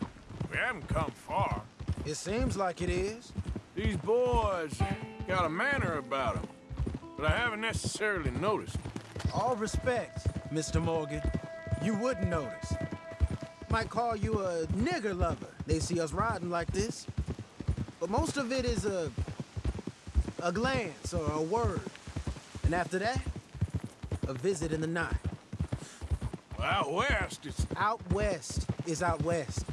We haven't come far. It seems like it is. These boys got a manner about them, but I haven't necessarily noticed. All respect, Mr. Morgan. You wouldn't notice. Might call you a nigger lover. They see us riding like this. But most of it is a... a glance or a word. And after that, a visit in the night. Out west, it's... Out west is out west.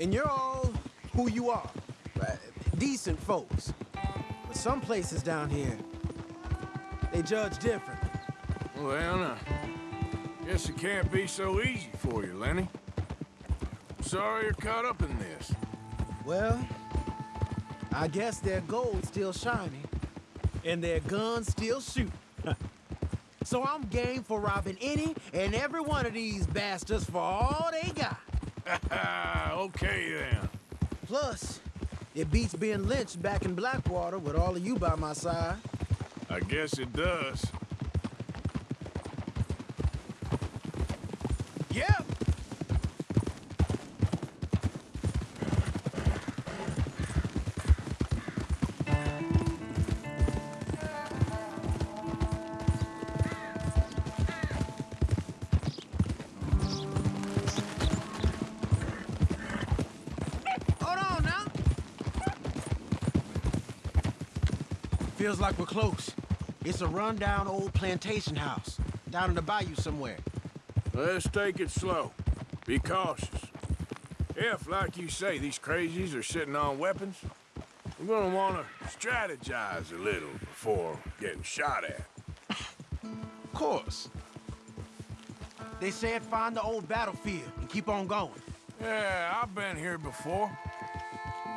And you're all who you are. Right? Decent folks. But some places down here, they judge different. Well, uh, guess it can't be so easy for you, Lenny. Sorry you're caught up in this. Well, I guess their gold's still shining, and their guns still shoot. *laughs* so I'm game for robbing any and every one of these bastards for all they got. *laughs* okay, then. Plus, it beats being lynched back in Blackwater with all of you by my side. I guess it does. Yeah. Hold on now. Feels like we're close. It's a rundown old plantation house down in the bayou somewhere. Let's take it slow. Be cautious. If, like you say, these crazies are sitting on weapons, we're gonna want to strategize a little before getting shot at. Of course. They said find the old battlefield and keep on going. Yeah, I've been here before.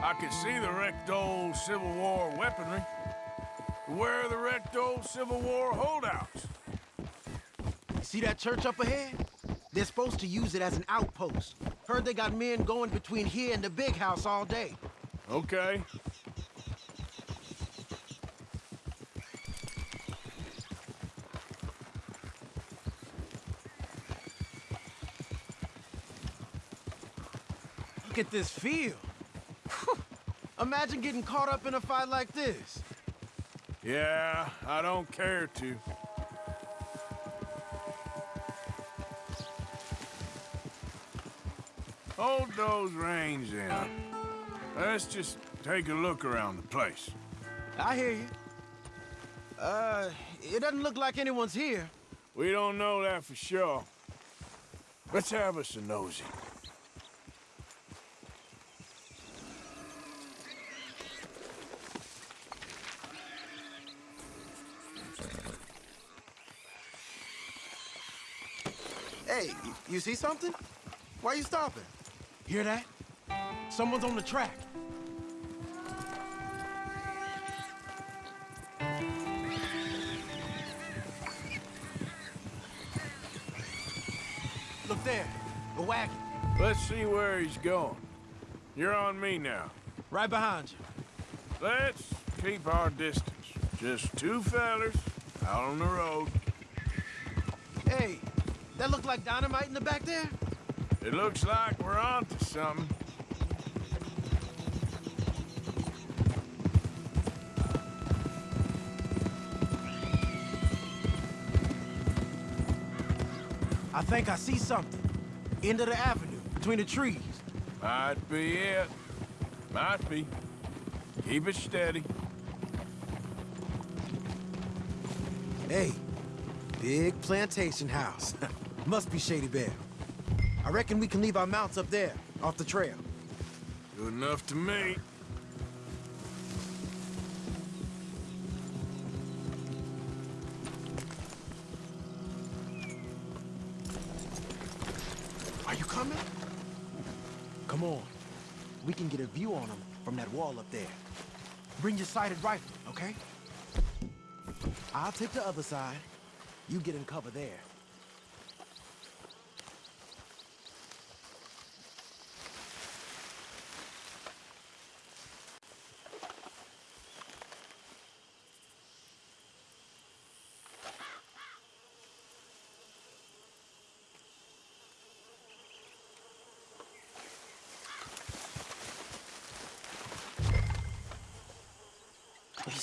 I can see the wrecked old Civil War weaponry. Where are the wrecked old Civil War holdouts? See that church up ahead? They're supposed to use it as an outpost. Heard they got men going between here and the big house all day. Okay. Look at this field. Imagine getting caught up in a fight like this. Yeah, I don't care to. Hold those reins in. Let's just take a look around the place. I hear you. Uh, it doesn't look like anyone's here. We don't know that for sure. Let's have us a nosy. Hey, you see something? Why you stopping? Hear that? Someone's on the track. Look there, a wagon. Let's see where he's going. You're on me now. Right behind you. Let's keep our distance. Just two fellers out on the road. That look like dynamite in the back there? It looks like we're onto something. I think I see something. End of the avenue, between the trees. Might be it. Might be. Keep it steady. Hey, big plantation house. *laughs* Must be Shady Belle. I reckon we can leave our mounts up there, off the trail. Good enough to me. Are you coming? Come on. We can get a view on them from that wall up there. Bring your sighted rifle, okay? I'll take the other side. You get in cover there.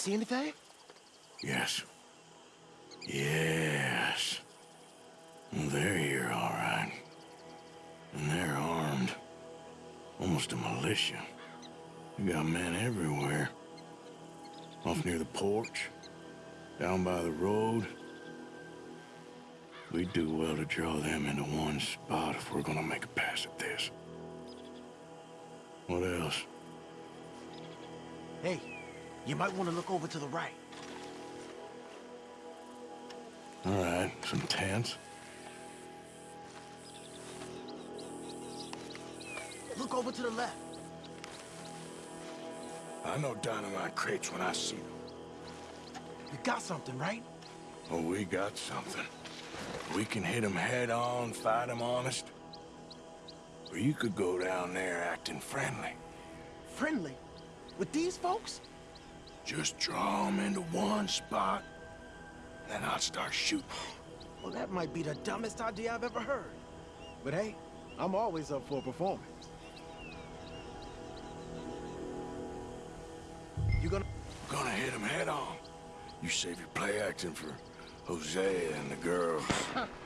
See anything? Yes. Yes. They're here, all right. And they're armed. Almost a militia. You got men everywhere. Off near the porch. Down by the road. We'd do well to draw them into one spot if we're gonna make a pass at this. What else? Hey, you might want to look over to the right. All right, some tents. Look over to the left. I know dynamite crates when I see them. You got something, right? Oh, we got something. We can hit them head on, fight them honest. Or you could go down there acting friendly. Friendly? With these folks? Just draw them into one spot, then I'll start shooting. Well, that might be the dumbest idea I've ever heard. But hey, I'm always up for a performance. You gonna... Gonna hit them head on. You save your play acting for Hosea and the girls. *laughs*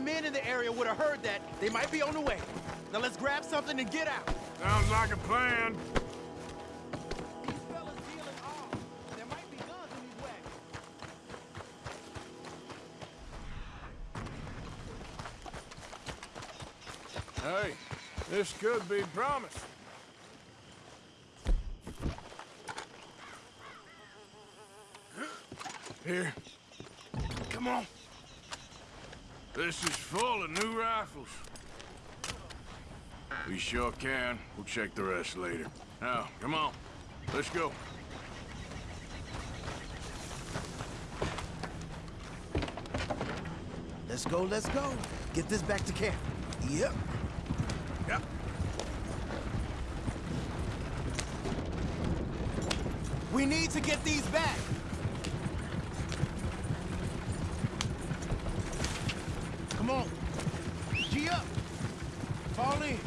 men in the area would have heard that, they might be on the way. Now let's grab something and get out. Sounds like a plan. Hey, this could be promising. Here. Come on. This is full of new rifles. We sure can. We'll check the rest later. Now, come on. Let's go. Let's go, let's go. Get this back to camp. Yep. Yep. We need to get these back. Come on. G up. Fall in.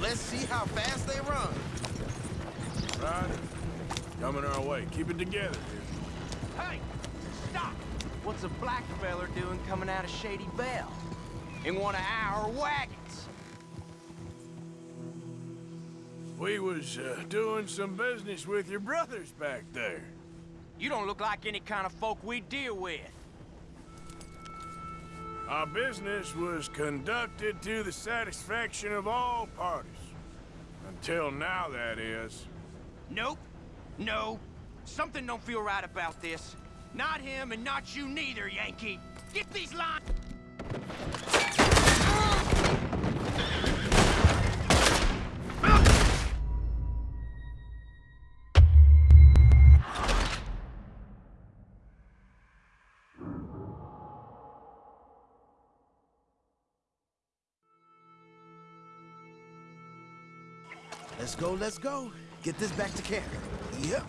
Let's see how fast they run. Right. Coming our way. Keep it together, dude. Hey! Stop! What's a black feller doing coming out of Shady Belle? In one of our wagons? We was uh, doing some business with your brothers back there. You don't look like any kind of folk we deal with. Our business was conducted to the satisfaction of all parties. Until now, that is. Nope. No. Something don't feel right about this. Not him and not you neither, Yankee. Get these lines... Let's go, let's go. Get this back to camp. Yep.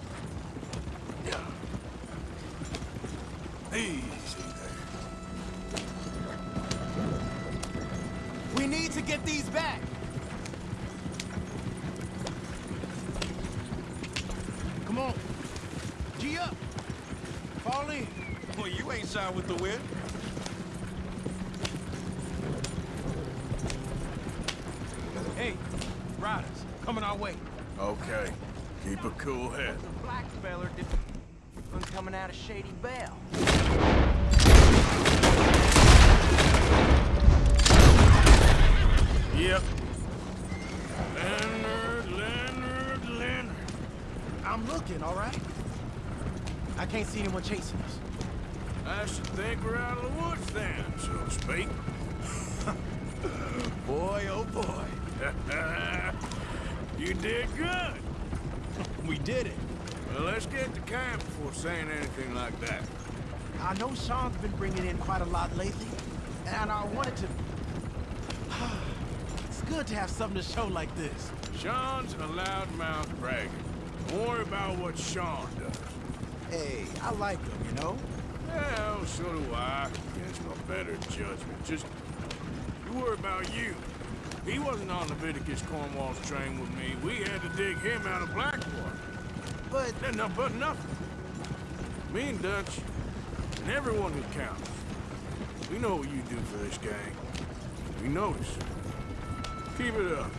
Easy We need to get these back. Come on. G up. Fall in. Well, you ain't shy with the whip. Hey, riders, coming our way. Okay. Keep a cool head. Black feller did... one coming out of Shady Belle. Yep. Leonard, Leonard, Leonard. I'm looking, all right? I can't see anyone chasing us. I should think we're out of the woods then, so to speak. *laughs* boy, oh boy. *laughs* you did good. *laughs* We did it. Well, let's get to camp before saying anything like that. I know Sean's been bringing in quite a lot lately, and I wanted to... good to have something to show like this. Sean's a loudmouth bragger. Don't worry about what Sean does. Hey, I like him, you know? Well, so do I. Against my better judgment. Just, you worry about you. He wasn't on Leviticus Cornwall's train with me. We had to dig him out of Blackwater. But... No, but nothing. Me and Dutch, and everyone who counts. We know what you do for this gang. We notice. Keep it up.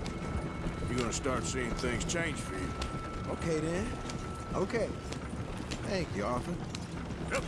You're gonna start seeing things change for you. Okay, then. Okay. Thank you, Arthur. Yep.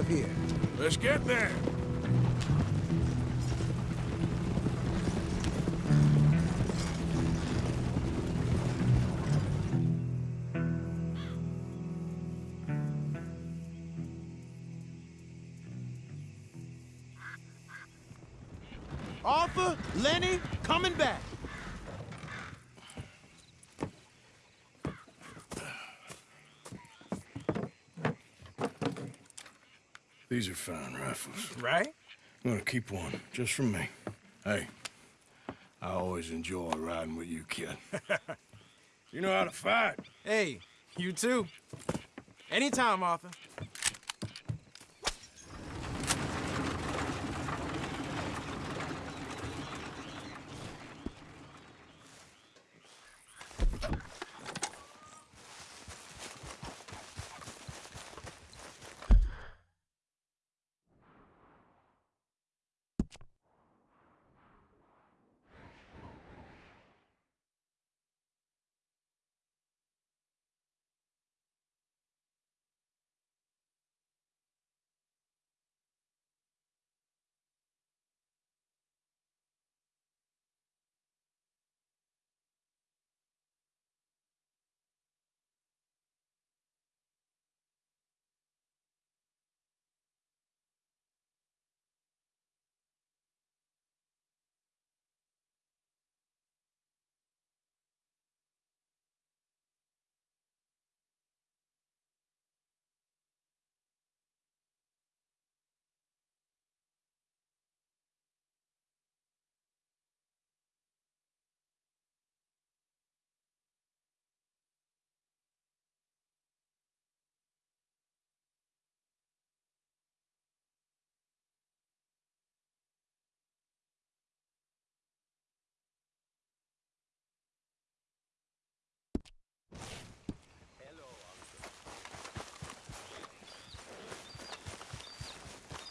Here. Let's get there. These are fine rifles. Right? I'm gonna keep one, just for me. Hey, I always enjoy riding with you, kid. *laughs* you know how to fight. Hey, you too. Anytime, Arthur.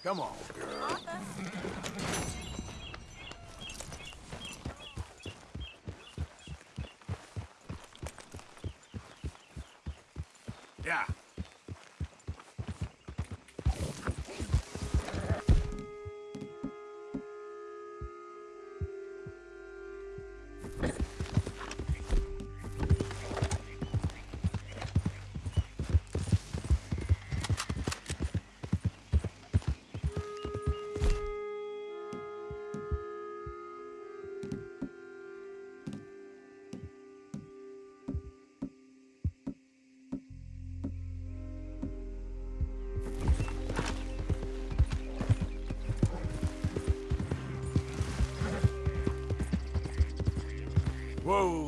Come on, girl. Whoa,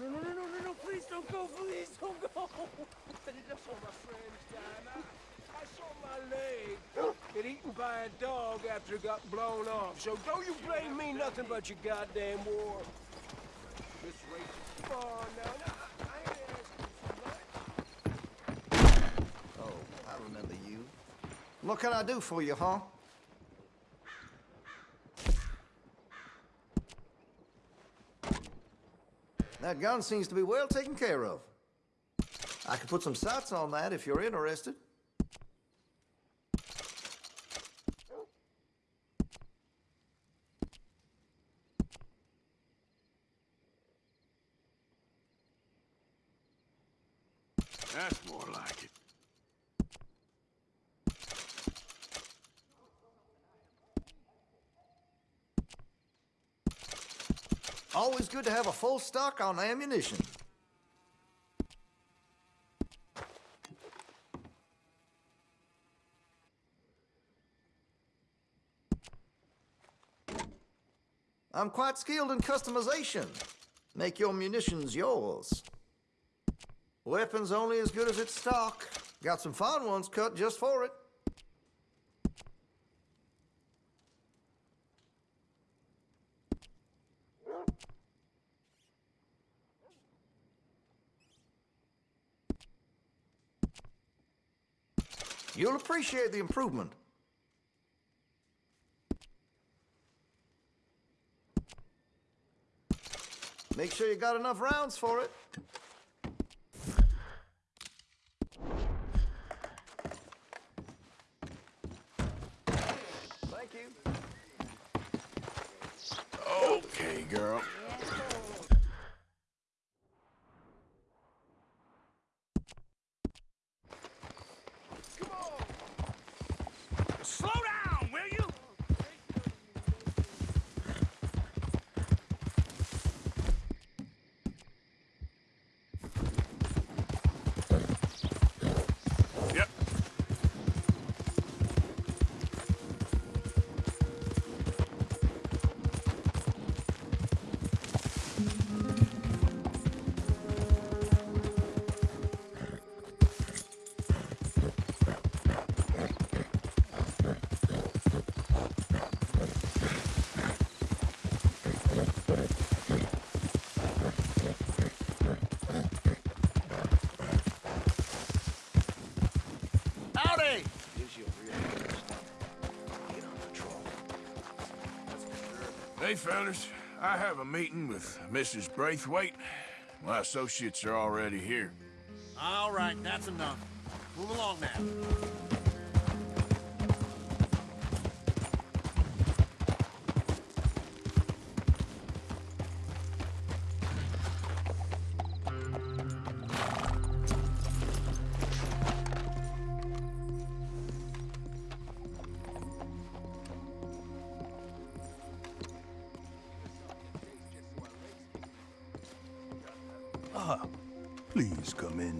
No, no, no, no, no, no, no, please don't go, please don't go. That's what my friends died. I, I saw my leg get eaten by a dog after it got blown off. So don't you blame me nothing but your goddamn war. This race is far now. now I, I ain't asking for much. Oh, I remember you. What can I do for you, huh? That gun seems to be well taken care of. I can put some sights on that if you're interested. Always good to have a full stock on ammunition. I'm quite skilled in customization. Make your munitions yours. Weapons only as good as its stock. Got some fine ones cut just for it. You'll appreciate the improvement. Make sure you got enough rounds for it. Fellas. I have a meeting with Mrs. Braithwaite. My associates are already here. All right, that's enough. Move along now.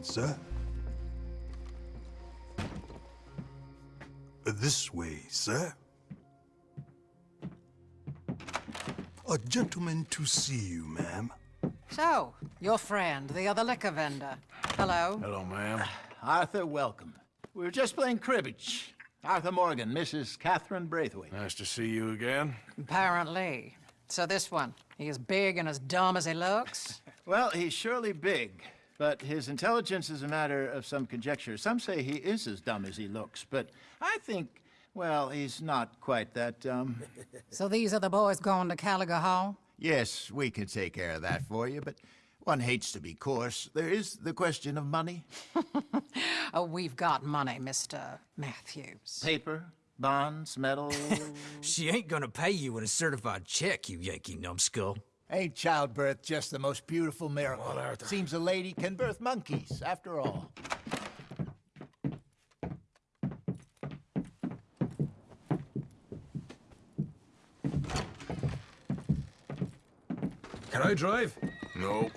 Please sir. Uh, this way, sir. A gentleman to see you, ma'am. So, your friend, the other liquor vendor. Hello. Hello, ma'am. Uh, Arthur, welcome. We were just playing cribbage. Arthur Morgan, Mrs. Catherine Braithwaite. Nice to see you again. Apparently. So this one, he is big and as dumb as he looks? *laughs* Well, he's surely big, but his intelligence is a matter of some conjecture. Some say he is as dumb as he looks, but I think, well, he's not quite that dumb. *laughs* So these are the boys going to Caliga Hall? yes, we can take care of that for you, but one hates to be coarse. There is the question of money. *laughs* Oh, we've got money, Mr. Matthews. Paper, bonds, metal. *laughs* She ain't gonna pay you with a certified check, you Yankee numbskull. Ain't childbirth just the most beautiful miracle? Seems a lady can birth monkeys, after all. Can I drive? Nope.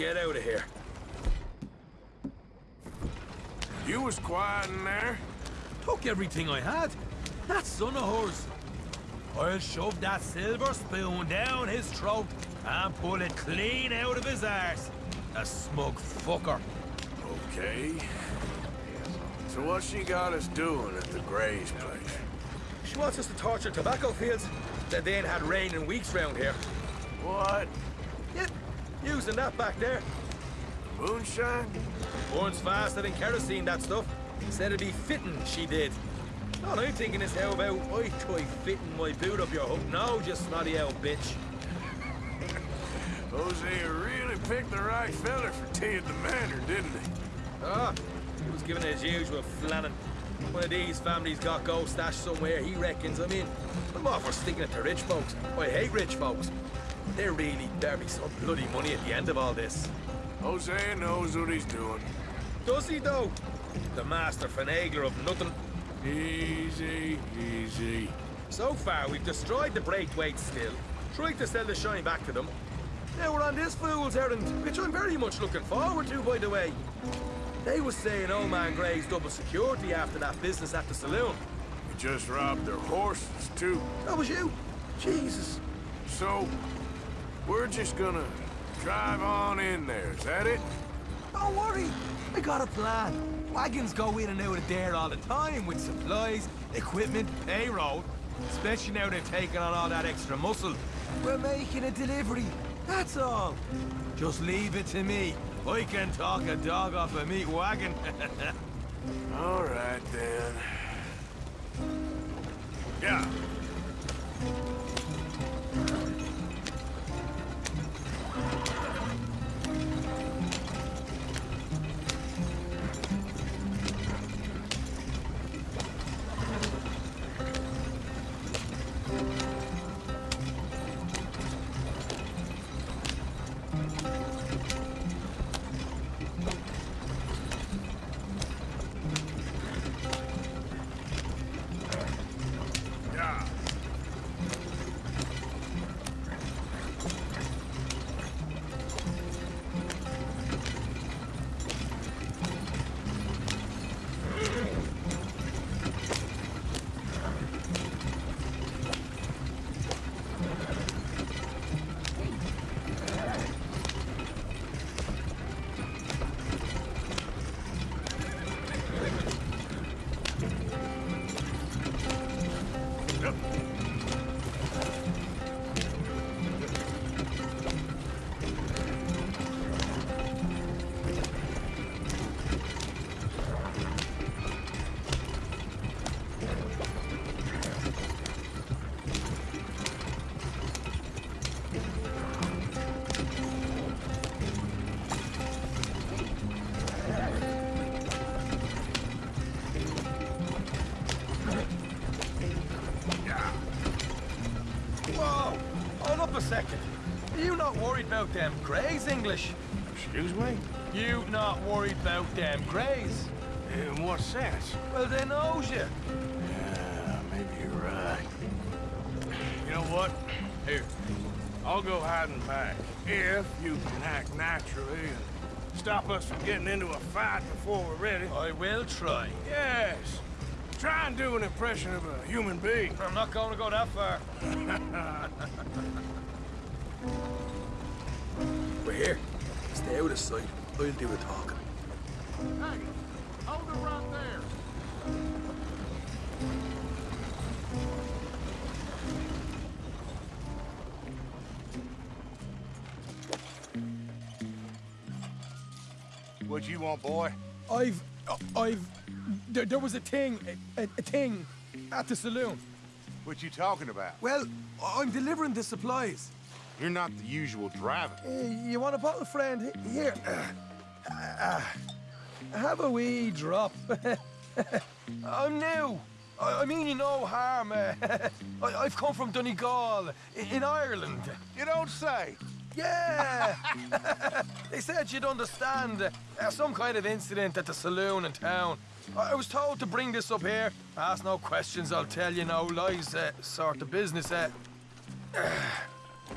Get out of here. You was quiet in there. Took everything I had. That son of hers. I'll shove that silver spoon down his throat and pull it clean out of his arse. A smug fucker. Okay. So what she got us doing at the Gray's place? She wants us to torture tobacco fields. that they ain't had rain in weeks round here. What? Using that back there. Moonshine? Burns faster than kerosene, that stuff. Said it'd be fitting, she did. All I'm thinking is how about I try fitting my boot up your hook now, just snotty old bitch. *laughs* Hosea really picked the right fella for tea at the manor, didn't he? Ah, he was giving his usual flannin'. One of these families got gold stashed somewhere, he reckons. I mean, I'm all for sticking it to rich folks. I hate rich folks. They're really, there'll be some bloody money at the end of all this. Hosea knows what he's doing. Does he, though? The master finagler of nothing. Easy, easy. So far, we've destroyed the Braithwaite still. Tried to sell the shine back to them. Now we're on this fool's errand, which I'm very much looking forward to, by the way. They was saying old man Gray's double security after that business at the saloon. You just robbed their horses, too. That was you? Jesus. So, we're just gonna drive on in there, is that it? Don't worry, I got a plan. Wagons go in and out of there all the time with supplies, equipment, payroll. Especially now they've taken on all that extra muscle. We're making a delivery, that's all. Just leave it to me. I can talk a dog off a meat wagon. *laughs* All right, then. Yeah. Grays, English? Excuse me? You not worried about them Grays? In what sense? Well, they knows you. Yeah, maybe you're right. You know what? Here, I'll go hiding back. If you can act naturally and stop us from getting into a fight before we're ready. I will try. Yes. Try and do an impression of a human being. I'm not going to go that far. Sight. I'll do the talking. Hey, hold it right there. What you want, boy? I've... I've... There, there was a thing, a, a thing, at the saloon. What you talking about? Well, I'm delivering the supplies. You're not the usual driver. Uh, you want a bottle, friend? Here. Uh, have a wee drop. *laughs* I'm new. I, I mean you no harm. *laughs* I, I've come from Donegal, i- in Ireland. You don't say. Yeah! *laughs* they said you'd understand. Uh, some kind of incident at the saloon in town. I I was told to bring this up here. Ask no questions, I'll tell you no lies, uh, sort of business. Uh, *sighs*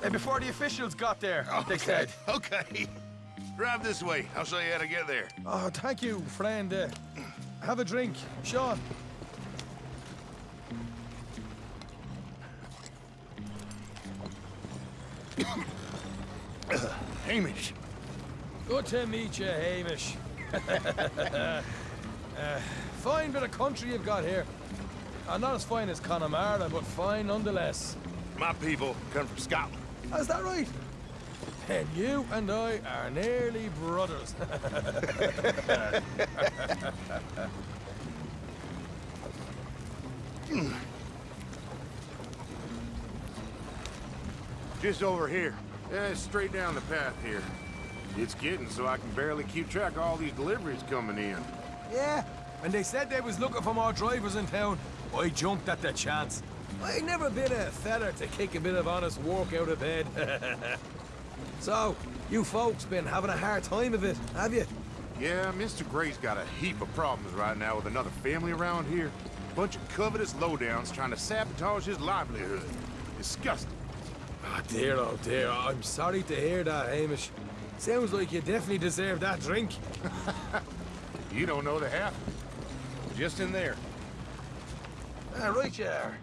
uh, before the officials got there, they said. Okay. Drive this way. I'll show you how to get there. Oh, thank you, friend. Uh, have a drink, Sean. *coughs* Hamish. Good to meet you, Hamish. *laughs* uh, fine bit of country you've got here. Uh, not as fine as Connemara, but fine nonetheless. My people come from Scotland. Is that right? And you and I are nearly brothers. Just over here. Yeah, straight down the path here. It's getting so I can barely keep track of all these deliveries coming in. yeah, When they said they was looking for more drivers in town, I jumped at the chance. I never been a feller to kick a bit of honest work out of bed. *laughs* so, you folks been having a hard time of it, have you? Yeah, Mr. Gray's got a heap of problems right now with another family around here. Bunch of covetous lowdowns trying to sabotage his livelihood. Disgusting. Oh dear, oh dear. I'm sorry to hear that, Hamish. Sounds like you definitely deserve that drink. *laughs* You don't know the half. Just in there. Ah, right you are.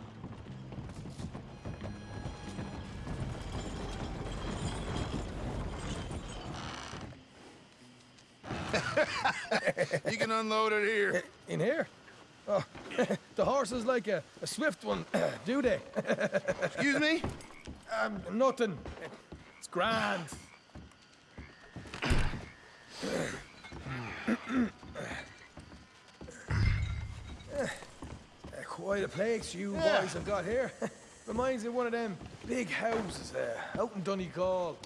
You can unload it here. In here? Oh, *laughs* the horse is like a, a swift one, *clears throat* do they? *laughs* Excuse me? Um, nothing. It's grand. *coughs* Quite a place you Yeah. boys have got here. *laughs* Reminds me of one of them big houses uh, out in Donegal.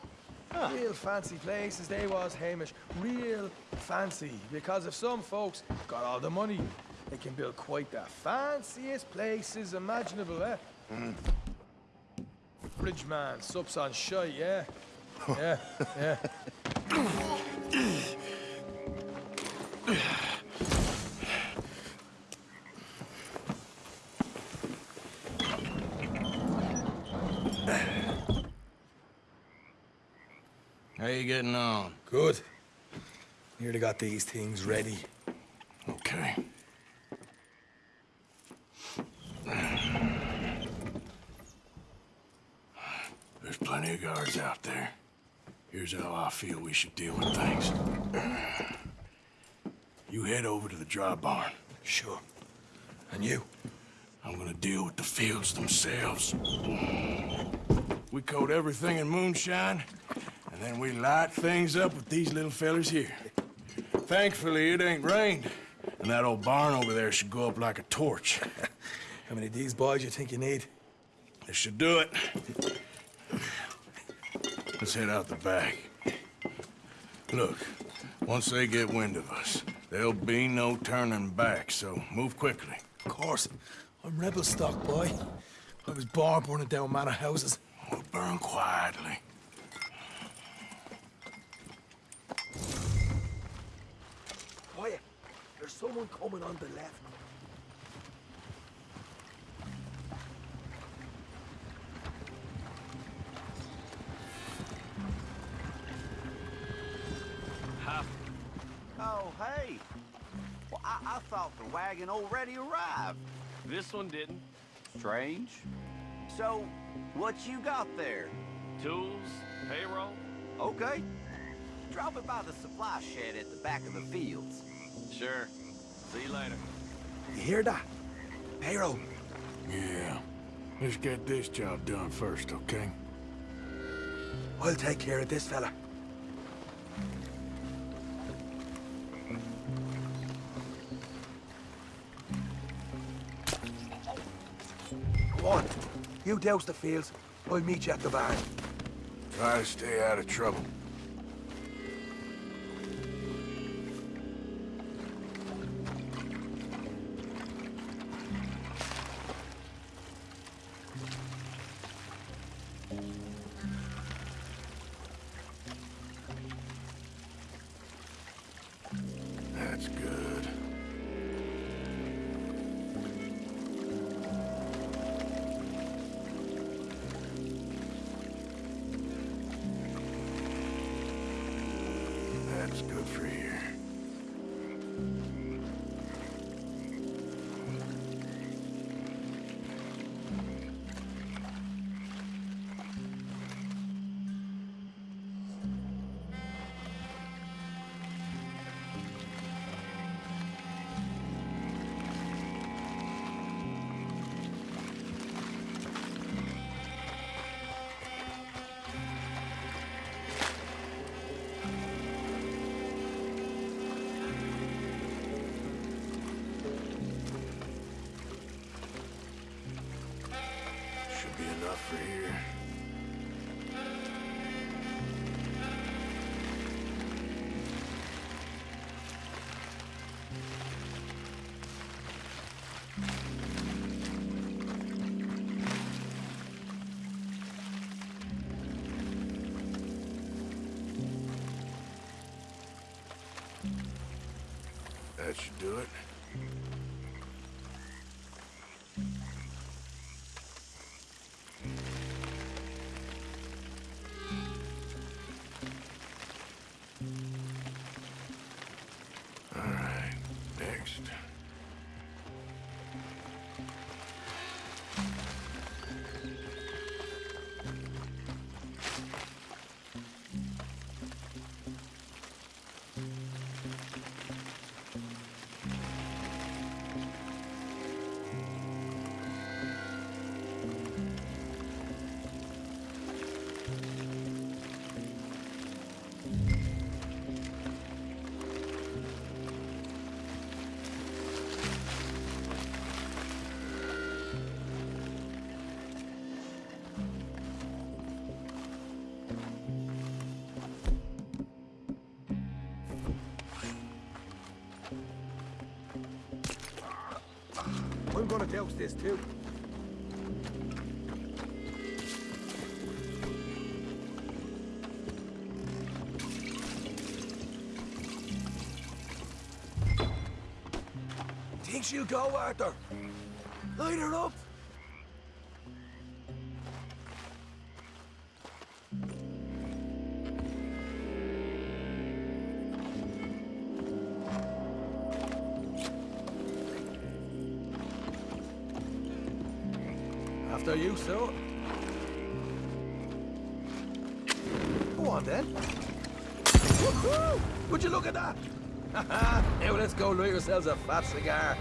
Real fancy places they was, Hamish. Real fancy. Because if some folks got all the money, they can build quite the fanciest places imaginable, eh? Bridgeman, sups on shite, yeah? Yeah, yeah. *laughs* you getting on? Good. Nearly got these things ready. Okay. There's plenty of guards out there. Here's how I feel we should deal with things. You head over to the dry barn. Sure. And you? I'm gonna deal with the fields themselves. We coat everything in moonshine, then we light things up with these little fellers here. Thankfully, it ain't rained, and that old barn over there should go up like a torch. *laughs* How many of these boys you think you need? This should do it. Let's head out the back. Look, once they get wind of us, there'll be no turning back, so move quickly. Of course. I'm rebel stock, boy. I was born burning down manor houses. We'll burn quietly. Quiet. There's someone coming on the left. Oh, hey. Well, I, I thought the wagon already arrived. This one didn't. Strange. So, what you got there? Tools, payroll. Okay. Drop it by the supply shed at the back of the fields. Sure. See you later. You hear that? Payroll. Yeah. Let's get this job done first, okay? I'll take care of this fella. Go on. You douse the fields. I'll meet you at the barn. Try to stay out of trouble. Douse this too. Think she'll go, Arthur? Light her up. Yourselves a fat cigar.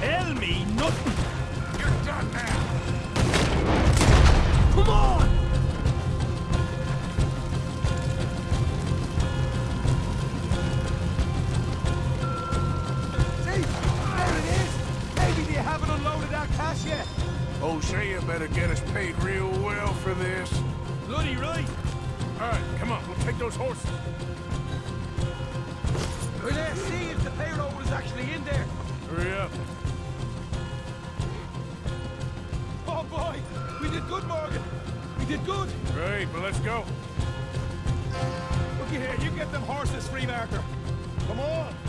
Tell me nothing. You're done now. Come on. See, there it is. Maybe they haven't unloaded our cash yet. Oh, Hosea better get us paid real well for this. Bloody right. All right, come on, we'll take those horses. Well, let's see if the payroll is actually in there. Hurry up. Boy, we did good, Morgan. We did good. Great, but let's go. Looky here, you get them horses free, Marker. Come on.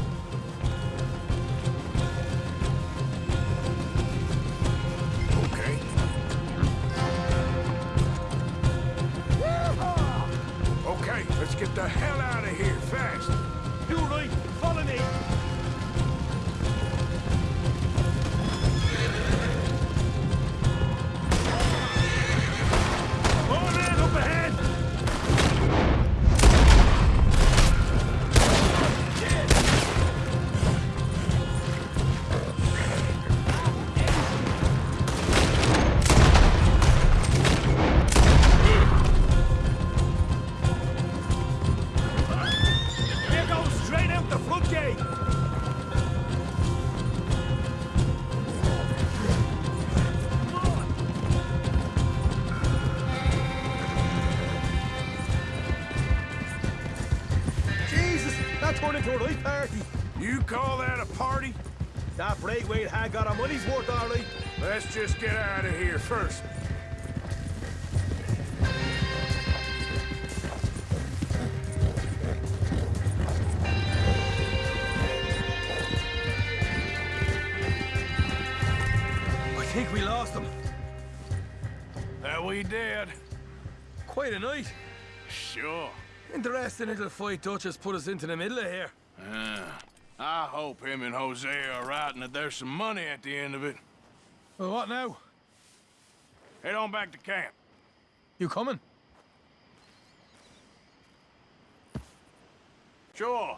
Interesting little fight Duchess put us into the middle of here. Uh, I hope him and Hosea are right and that there's some money at the end of it. Well, what now? Head on back to camp. You coming? Sure.